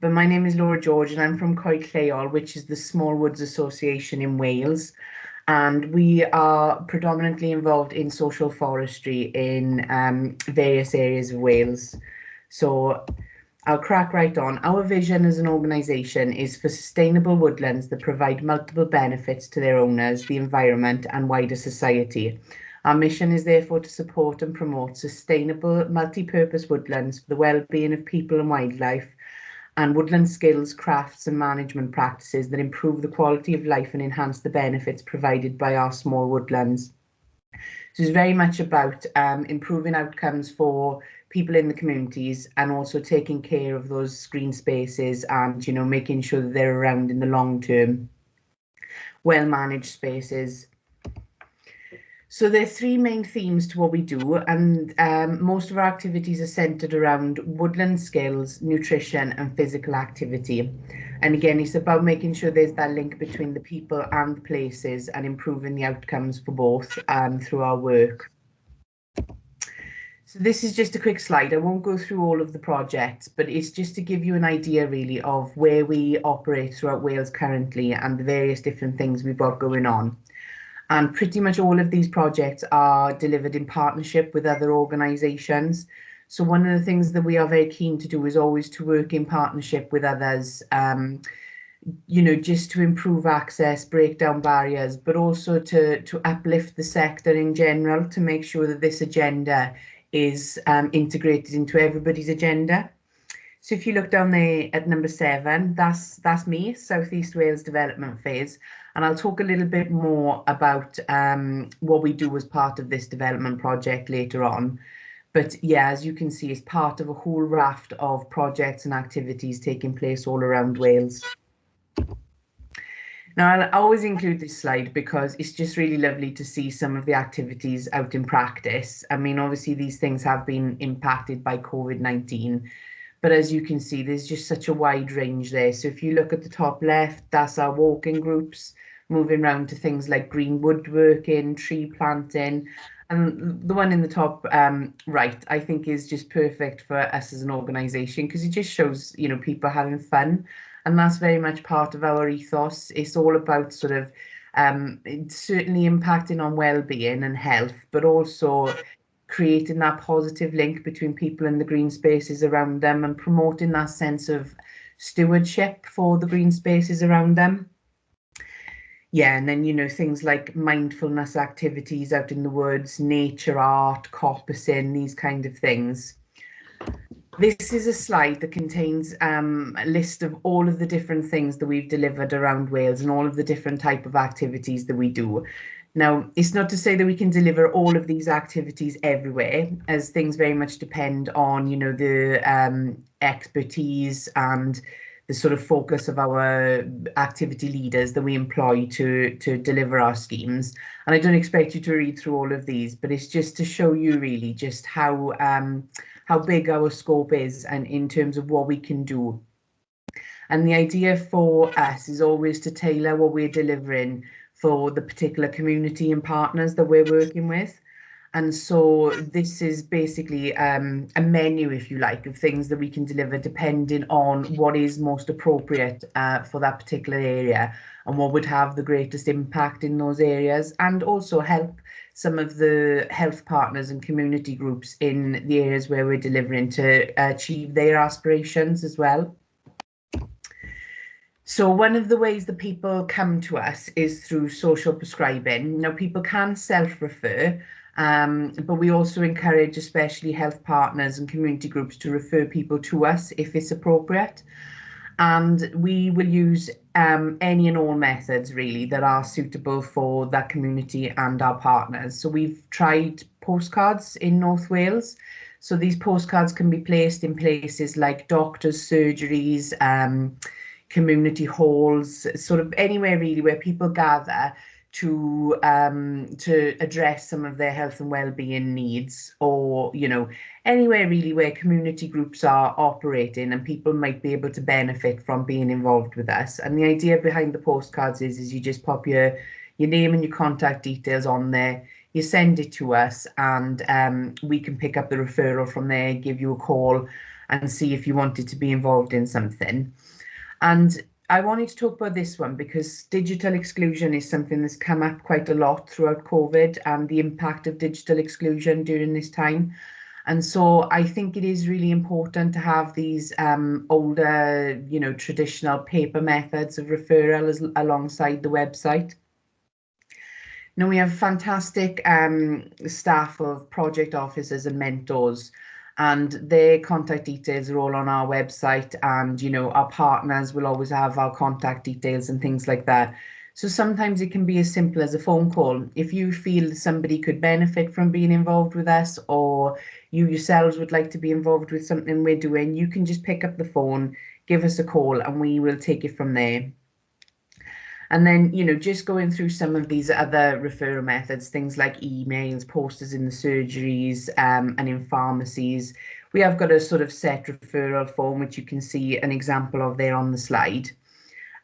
But my name is Laura George and I'm from Coed Lleol, which is the Small Woods Association in Wales. And we are predominantly involved in social forestry in um, various areas of Wales. So I'll crack right on. Our vision as an organisation is for sustainable woodlands that provide multiple benefits to their owners, the environment and wider society. Our mission is therefore to support and promote sustainable multi-purpose woodlands for the well-being of people and wildlife and woodland skills, crafts and management practices that improve the quality of life and enhance the benefits provided by our small woodlands. So it's very much about um, improving outcomes for people in the communities and also taking care of those green spaces and you know making sure that they're around in the long term well managed spaces so there are three main themes to what we do and um, most of our activities are centered around woodland skills nutrition and physical activity and again it's about making sure there's that link between the people and the places and improving the outcomes for both um, through our work so this is just a quick slide. I won't go through all of the projects, but it's just to give you an idea really of where we operate throughout Wales currently and the various different things we've got going on. And pretty much all of these projects are delivered in partnership with other organisations. So one of the things that we are very keen to do is always to work in partnership with others, um, you know, just to improve access, break down barriers, but also to, to uplift the sector in general, to make sure that this agenda is um, integrated into everybody's agenda. So if you look down there at number seven, that's that's me, Southeast Wales Development Phase, and I'll talk a little bit more about um, what we do as part of this development project later on. But yeah, as you can see, it's part of a whole raft of projects and activities taking place all around Wales. Now, I'll always include this slide because it's just really lovely to see some of the activities out in practice. I mean, obviously, these things have been impacted by COVID 19, but as you can see, there's just such a wide range there. So, if you look at the top left, that's our walking groups, moving around to things like green woodworking, tree planting. And the one in the top um, right, I think, is just perfect for us as an organisation because it just shows, you know, people having fun and that's very much part of our ethos. It's all about sort of um, certainly impacting on well-being and health, but also creating that positive link between people and the green spaces around them and promoting that sense of stewardship for the green spaces around them. Yeah, and then, you know, things like mindfulness activities out in the woods, nature art, coppicing, these kind of things. this is a slide that contains um, a list of all of the different things that we've delivered around Wales and all of the different type of activities that we do. Now, it's not to say that we can deliver all of these activities everywhere, as things very much depend on, you know, the um, expertise and the sort of focus of our activity leaders that we employ to to deliver our schemes. And I don't expect you to read through all of these, but it's just to show you really just how um, how big our scope is and in terms of what we can do. And the idea for us is always to tailor what we're delivering for the particular community and partners that we're working with. And so this is basically um, a menu, if you like, of things that we can deliver depending on what is most appropriate uh, for that particular area and what would have the greatest impact in those areas and also help some of the health partners and community groups in the areas where we're delivering to achieve their aspirations as well. So one of the ways that people come to us is through social prescribing. Now people can self-refer um, but we also encourage especially health partners and community groups to refer people to us if it's appropriate. And we will use um, any and all methods really that are suitable for that community and our partners. So we've tried postcards in North Wales. So these postcards can be placed in places like doctors' surgeries, um, community halls, sort of anywhere really where people gather to um, to address some of their health and well-being needs or you know anywhere really where community groups are operating and people might be able to benefit from being involved with us. And the idea behind the postcards is is you just pop your your name and your contact details on there. You send it to us and um, we can pick up the referral from there give you a call and see if you wanted to be involved in something and I wanted to talk about this one because digital exclusion is something that's come up quite a lot throughout COVID and the impact of digital exclusion during this time. And so I think it is really important to have these um, older, you know, traditional paper methods of referral as, alongside the website. Now we have fantastic um, staff of project officers and mentors and their contact details are all on our website and you know our partners will always have our contact details and things like that. So sometimes it can be as simple as a phone call. If you feel somebody could benefit from being involved with us or you yourselves would like to be involved with something we're doing you can just pick up the phone give us a call and we will take it from there and then, you know, just going through some of these other referral methods, things like emails, posters in the surgeries um, and in pharmacies. We have got a sort of set referral form, which you can see an example of there on the slide.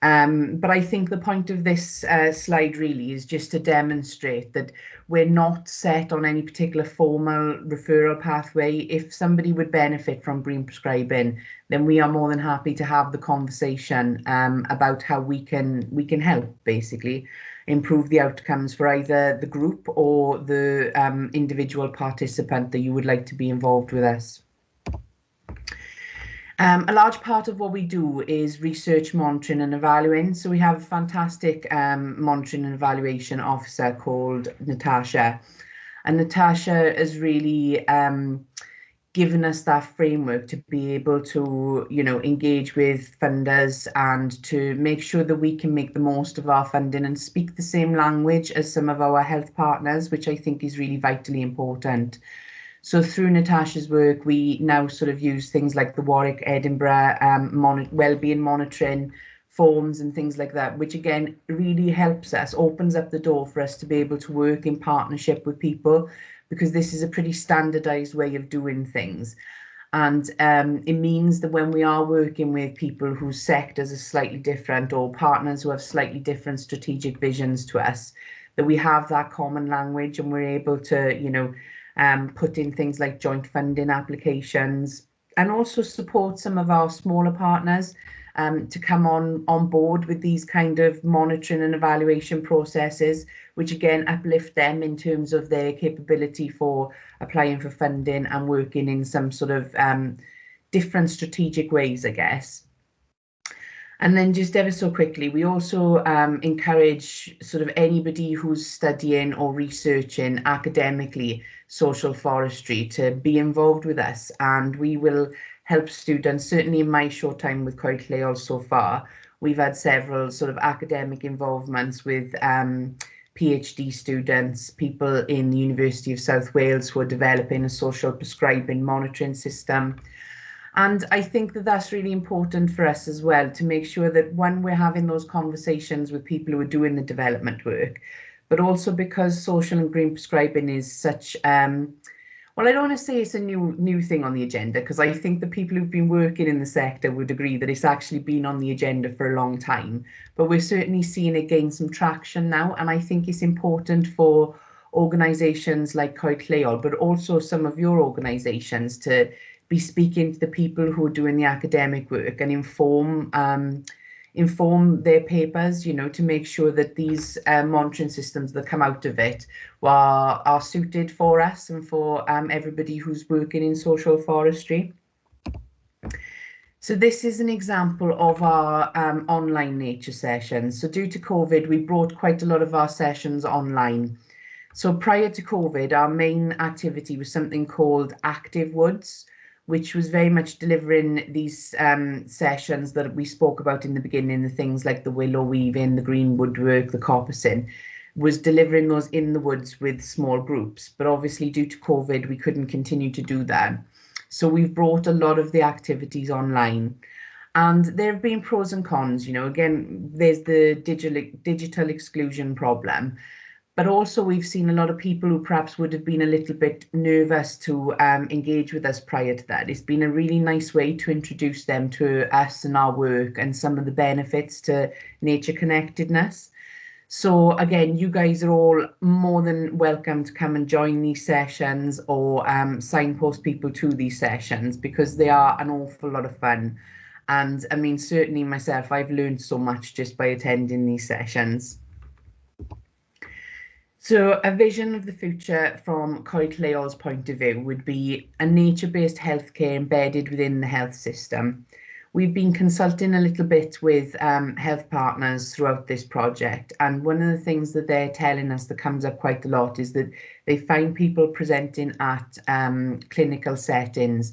Um, but I think the point of this uh, slide really is just to demonstrate that we're not set on any particular formal referral pathway. If somebody would benefit from green prescribing, then we are more than happy to have the conversation um, about how we can we can help basically improve the outcomes for either the group or the um, individual participant that you would like to be involved with us. Um, a large part of what we do is research, monitoring and evaluating. So we have a fantastic um, monitoring and evaluation officer called Natasha. And Natasha has really um, given us that framework to be able to, you know, engage with funders and to make sure that we can make the most of our funding and speak the same language as some of our health partners, which I think is really vitally important. So through Natasha's work, we now sort of use things like the Warwick Edinburgh um, mon wellbeing monitoring forms and things like that, which again really helps us, opens up the door for us to be able to work in partnership with people because this is a pretty standardized way of doing things. And um, it means that when we are working with people whose sectors are slightly different or partners who have slightly different strategic visions to us, that we have that common language and we're able to, you know, um, put in things like joint funding applications and also support some of our smaller partners um, to come on on board with these kind of monitoring and evaluation processes, which again uplift them in terms of their capability for applying for funding and working in some sort of um, different strategic ways, I guess. And then just ever so quickly, we also um, encourage sort of anybody who's studying or researching academically social forestry to be involved with us and we will help students. Certainly in my short time with Coed so far, we've had several sort of academic involvements with um, PhD students, people in the University of South Wales who are developing a social prescribing monitoring system. And I think that that's really important for us as well to make sure that when we're having those conversations with people who are doing the development work, but also because social and green prescribing is such um, well, I don't want to say it's a new new thing on the agenda because I think the people who've been working in the sector would agree that it's actually been on the agenda for a long time. But we're certainly seeing it gain some traction now, and I think it's important for organisations like Coed but also some of your organisations to be speaking to the people who are doing the academic work and inform um, inform their papers, you know, to make sure that these uh, monitoring systems that come out of it are, are suited for us and for um, everybody who's working in social forestry. So this is an example of our um, online nature sessions. So due to COVID, we brought quite a lot of our sessions online. So prior to COVID, our main activity was something called Active Woods, which was very much delivering these um, sessions that we spoke about in the beginning, the things like the willow weaving, the green woodwork, the coppicing, was delivering those in the woods with small groups. But obviously due to COVID, we couldn't continue to do that. So we've brought a lot of the activities online. And there have been pros and cons, you know, again, there's the digital digital exclusion problem but also we've seen a lot of people who perhaps would have been a little bit nervous to um, engage with us prior to that. It's been a really nice way to introduce them to us and our work and some of the benefits to nature connectedness. So again, you guys are all more than welcome to come and join these sessions or um, signpost people to these sessions because they are an awful lot of fun. And I mean, certainly myself, I've learned so much just by attending these sessions. So a vision of the future from Coed Lleol's point of view would be a nature-based healthcare embedded within the health system. We've been consulting a little bit with um, health partners throughout this project and one of the things that they're telling us that comes up quite a lot is that they find people presenting at um, clinical settings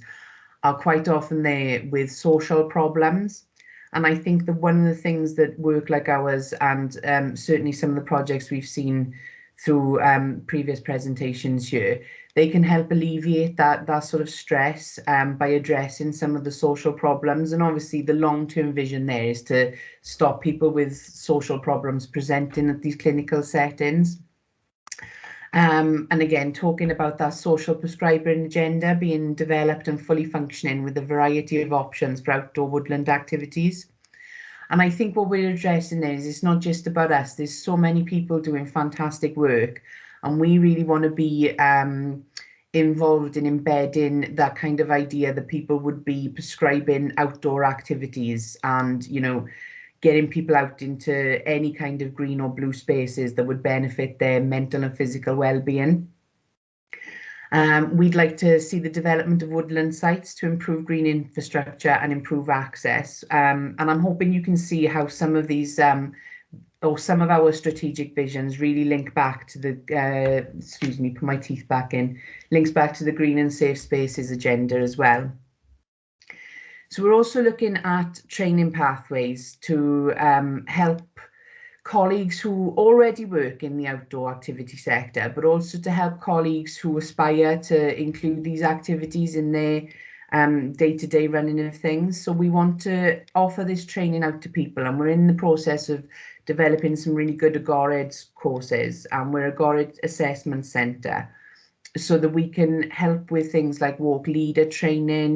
are quite often there with social problems and I think that one of the things that work like ours and um, certainly some of the projects we've seen through um, previous presentations here, they can help alleviate that, that sort of stress um, by addressing some of the social problems. And obviously the long-term vision there is to stop people with social problems presenting at these clinical settings. Um, and again, talking about that social prescribing agenda being developed and fully functioning with a variety of options for outdoor woodland activities. And I think what we're addressing is it's not just about us. There's so many people doing fantastic work, and we really want to be um, involved in embedding that kind of idea that people would be prescribing outdoor activities and, you know, getting people out into any kind of green or blue spaces that would benefit their mental and physical well-being. Um, we'd like to see the development of woodland sites to improve green infrastructure and improve access. Um, and I'm hoping you can see how some of these um, or some of our strategic visions really link back to the, uh, excuse me, put my teeth back in, links back to the green and safe spaces agenda as well. So we're also looking at training pathways to um, help colleagues who already work in the outdoor activity sector, but also to help colleagues who aspire to include these activities in their um, day-to-day -day running of things. So we want to offer this training out to people and we're in the process of developing some really good Agored courses and we're a Agored Assessment Centre so that we can help with things like walk leader training.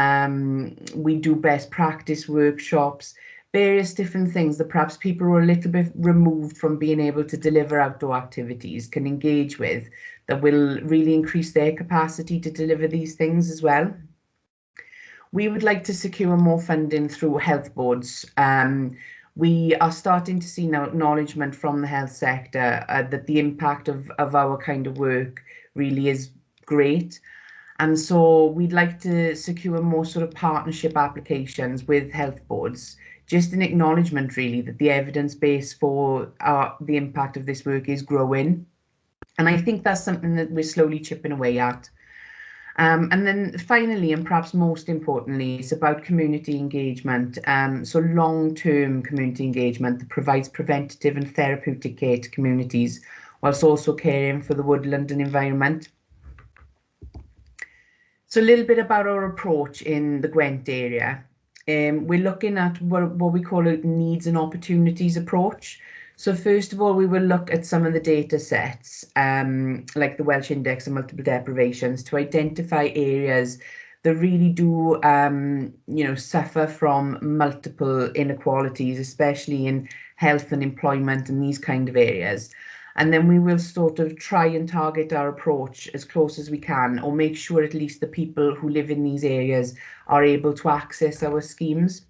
Um, we do best practice workshops various different things that perhaps people who are a little bit removed from being able to deliver outdoor activities can engage with that will really increase their capacity to deliver these things as well. We would like to secure more funding through health boards. Um, we are starting to see now acknowledgement from the health sector uh, that the impact of, of our kind of work really is great. And so we'd like to secure more sort of partnership applications with health boards just an acknowledgement really that the evidence base for uh, the impact of this work is growing. And I think that's something that we're slowly chipping away at. Um, and then finally, and perhaps most importantly, it's about community engagement. Um, so long-term community engagement that provides preventative and therapeutic care to communities, whilst also caring for the woodland and environment. So a little bit about our approach in the Gwent area. Um, we're looking at what, what we call a needs and opportunities approach. So first of all, we will look at some of the data sets, um, like the Welsh Index of Multiple Deprivations, to identify areas that really do, um, you know, suffer from multiple inequalities, especially in health and employment and these kind of areas. And then we will sort of try and target our approach as close as we can, or make sure at least the people who live in these areas are able to access our schemes.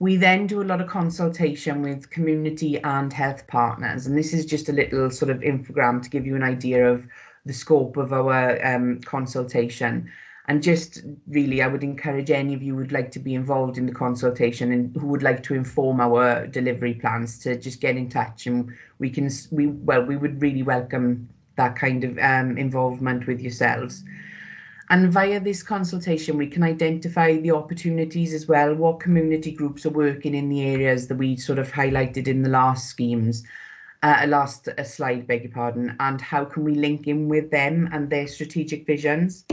We then do a lot of consultation with community and health partners, and this is just a little sort of infogram to give you an idea of the scope of our um, consultation. And just really, I would encourage any of you who would like to be involved in the consultation and who would like to inform our delivery plans to just get in touch, and we can we well we would really welcome that kind of um, involvement with yourselves. And via this consultation, we can identify the opportunities as well, what community groups are working in the areas that we sort of highlighted in the last schemes, uh, last uh, slide, beg your pardon, and how can we link in with them and their strategic visions.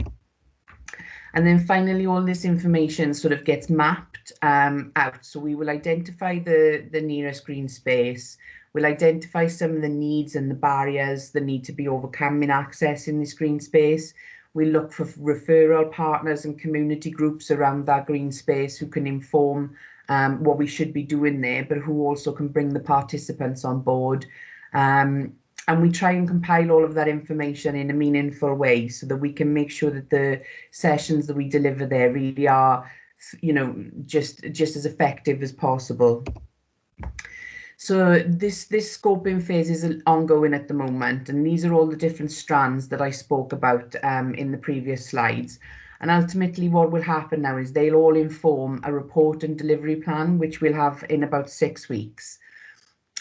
And then finally, all this information sort of gets mapped um, out. So we will identify the, the nearest green space. We'll identify some of the needs and the barriers that need to be overcome in accessing this green space. We look for referral partners and community groups around that green space who can inform um, what we should be doing there, but who also can bring the participants on board. Um, and we try and compile all of that information in a meaningful way so that we can make sure that the sessions that we deliver there really are, you know, just just as effective as possible. So this, this scoping phase is ongoing at the moment, and these are all the different strands that I spoke about um, in the previous slides. And ultimately what will happen now is they'll all inform a report and delivery plan, which we'll have in about six weeks.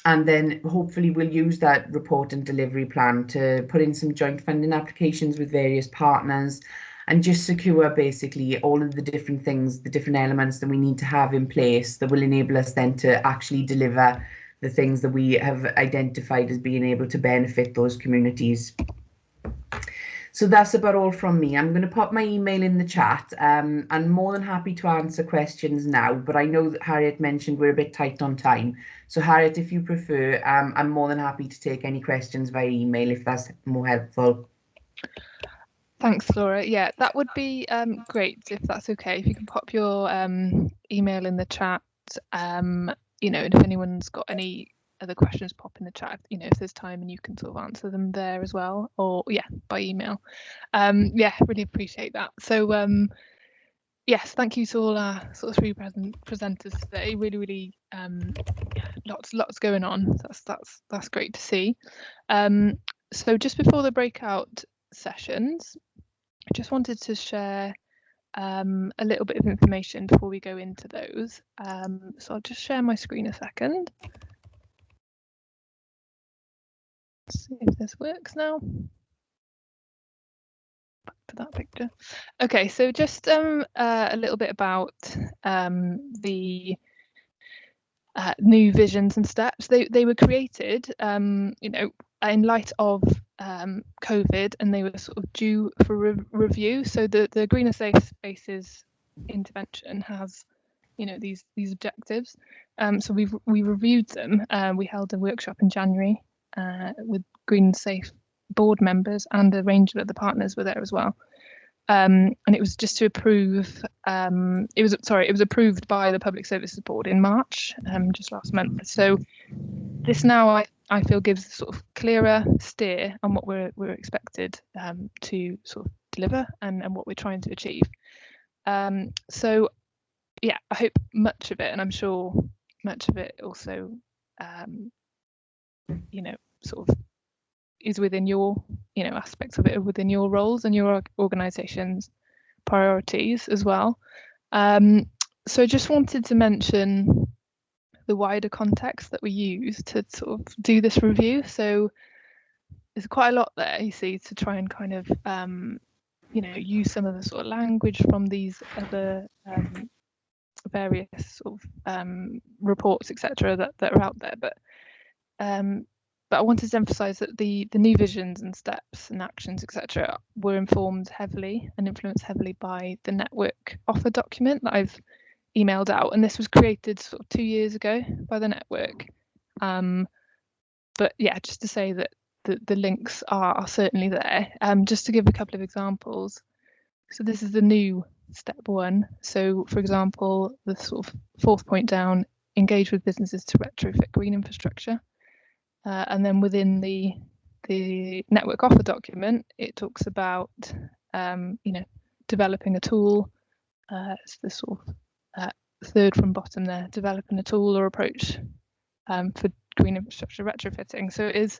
And then hopefully we'll use that report and delivery plan to put in some joint funding applications with various partners and just secure basically all of the different things, the different elements that we need to have in place that will enable us then to actually deliver the things that we have identified as being able to benefit those communities. So that's about all from me. I'm going to pop my email in the chat. Um, I'm more than happy to answer questions now, but I know that Harriet mentioned we're a bit tight on time. So Harriet, if you prefer, um, I'm more than happy to take any questions via email if that's more helpful. Thanks, Laura. Yeah, that would be um, great if that's okay. If you can pop your um, email in the chat, um, you know, and if anyone's got any other questions, pop in the chat. You know, if there's time and you can sort of answer them there as well, or yeah, by email. Um, yeah, really appreciate that. So um, yes, thank you to all our sort of three present presenters today. Really, really um, lots, lots going on. That's that's that's great to see. Um, so just before the breakout sessions, I just wanted to share um, a little bit of information before we go into those. Um, so I'll just share my screen a second. See if this works now. Back to that picture. Okay, so just um, uh, a little bit about um, the uh, new visions and steps. They they were created, um, you know, in light of um, COVID and they were sort of due for re review. So the, the Green and Safe Spaces intervention has, you know, these these objectives. Um, so we've we reviewed them. Uh, we held a workshop in January uh, with Green Safe board members and a range of other partners were there as well. Um, and it was just to approve. Um, it was sorry, it was approved by the Public Services Board in March, um, just last month. So this now I I feel gives a sort of clearer steer on what we're we're expected um, to sort of deliver and, and what we're trying to achieve. Um, so yeah, I hope much of it, and I'm sure much of it also, um, you know, sort of is within your, you know, aspects of it within your roles and your organisation's priorities as well. Um, so I just wanted to mention the wider context that we use to sort of do this review. So there's quite a lot there, you see, to try and kind of um, you know, use some of the sort of language from these other um, various sort of um, reports, etc., that, that are out there. But um, but I wanted to emphasise that the the new visions and steps and actions, etc., were informed heavily and influenced heavily by the network offer document that I've emailed out, and this was created sort of two years ago by the network. Um, but yeah, just to say that the, the links are, are certainly there. Um, just to give a couple of examples. So this is the new step one. So for example, the sort of fourth point down, engage with businesses to retrofit green infrastructure. Uh, and then within the the network offer document, it talks about um, you know developing a tool. Uh, it's the sort of uh, third from bottom there, developing a tool or approach um, for green infrastructure retrofitting. So it is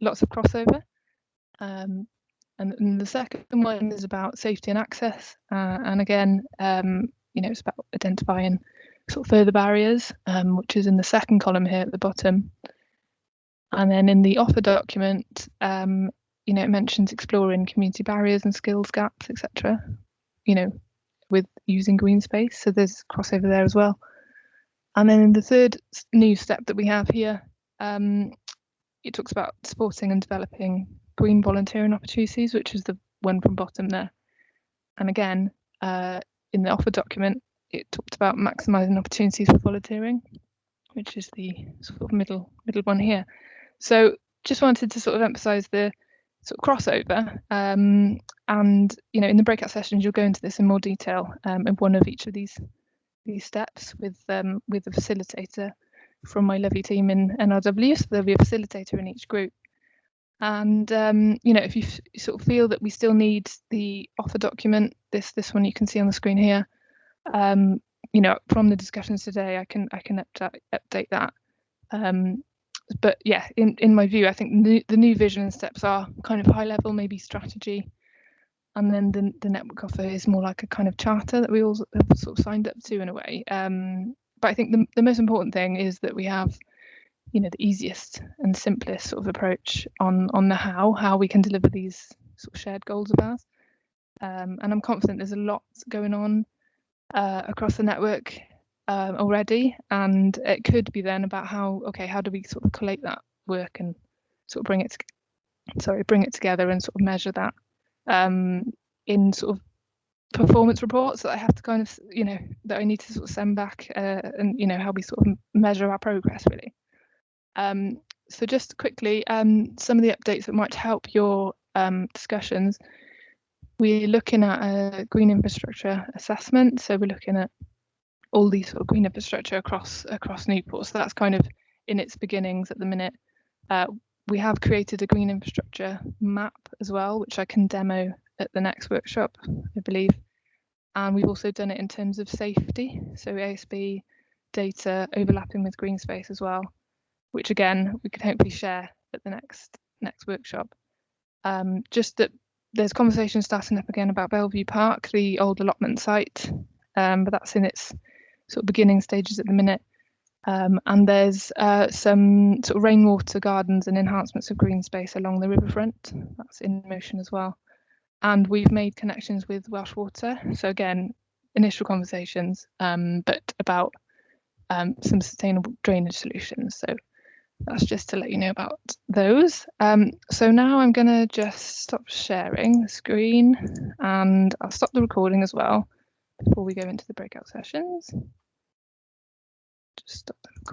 lots of crossover. Um, and, and, the second one is about safety and access. Uh, and again, um, you know, it's about identifying sort of further barriers, um, which is in the second column here at the bottom. And then in the offer document, um, you know, it mentions exploring community barriers and skills gaps, etc. You know, with using green space. So there's crossover there as well. And then in the third new step that we have here, um, it talks about supporting and developing green volunteering opportunities, which is the one from bottom there. And again, uh, in the offer document, it talked about maximising opportunities for volunteering, which is the sort of middle middle one here. So just wanted to sort of emphasise the sort of crossover. Um, and you know, in the breakout sessions, you'll go into this in more detail um, in one of each of these these steps with um, with a facilitator from my lovely team in NRW. So there'll be a facilitator in each group. And um, you know, if you sort of feel that we still need the offer document, this this one you can see on the screen here. Um, you know, from the discussions today, I can I can update update that. But yeah, in in my view, I think the, the new vision and steps are kind of high level, maybe strategy, and then the the network offer is more like a kind of charter that we all have sort of signed up to in a way. Um, but I think the, the most important thing is that we have, you know, the easiest and simplest sort of approach on on the how, how we can deliver these sort of shared goals of ours. Um, and I'm confident there's a lot going on uh, across the network um, already, and it could be then about how okay, how do we sort of collate that work and sort of bring it, sorry, bring it together and sort of measure that um, in sort of performance reports that I have to kind of, you know, that I need to sort of send back uh, and, you know, how we sort of measure our progress really. Um, so just quickly, um, some of the updates that might help your um, discussions. We're looking at a green infrastructure assessment. So we're looking at all these sort of green infrastructure across across Newport. So that's kind of in its beginnings at the minute. Uh, we have created a green infrastructure map as well, which I can demo at the next workshop, I believe. And we've also done it in terms of safety, so ASB data overlapping with green space as well, which again we can hopefully share at the next next workshop. Um, just that there's conversation starting up again about Belle Vue Park, the old allotment site, um, but that's in its sort of beginning stages at the minute. Um, and there's uh, some sort of rainwater gardens and enhancements of green space along the riverfront. That's in motion as well and we've made connections with Welsh Water. So again, initial conversations, um, but about um, some sustainable drainage solutions. So that's just to let you know about those. Um, so now I'm going to just stop sharing the screen and I'll stop the recording as well before we go into the breakout sessions. Just stop the recording.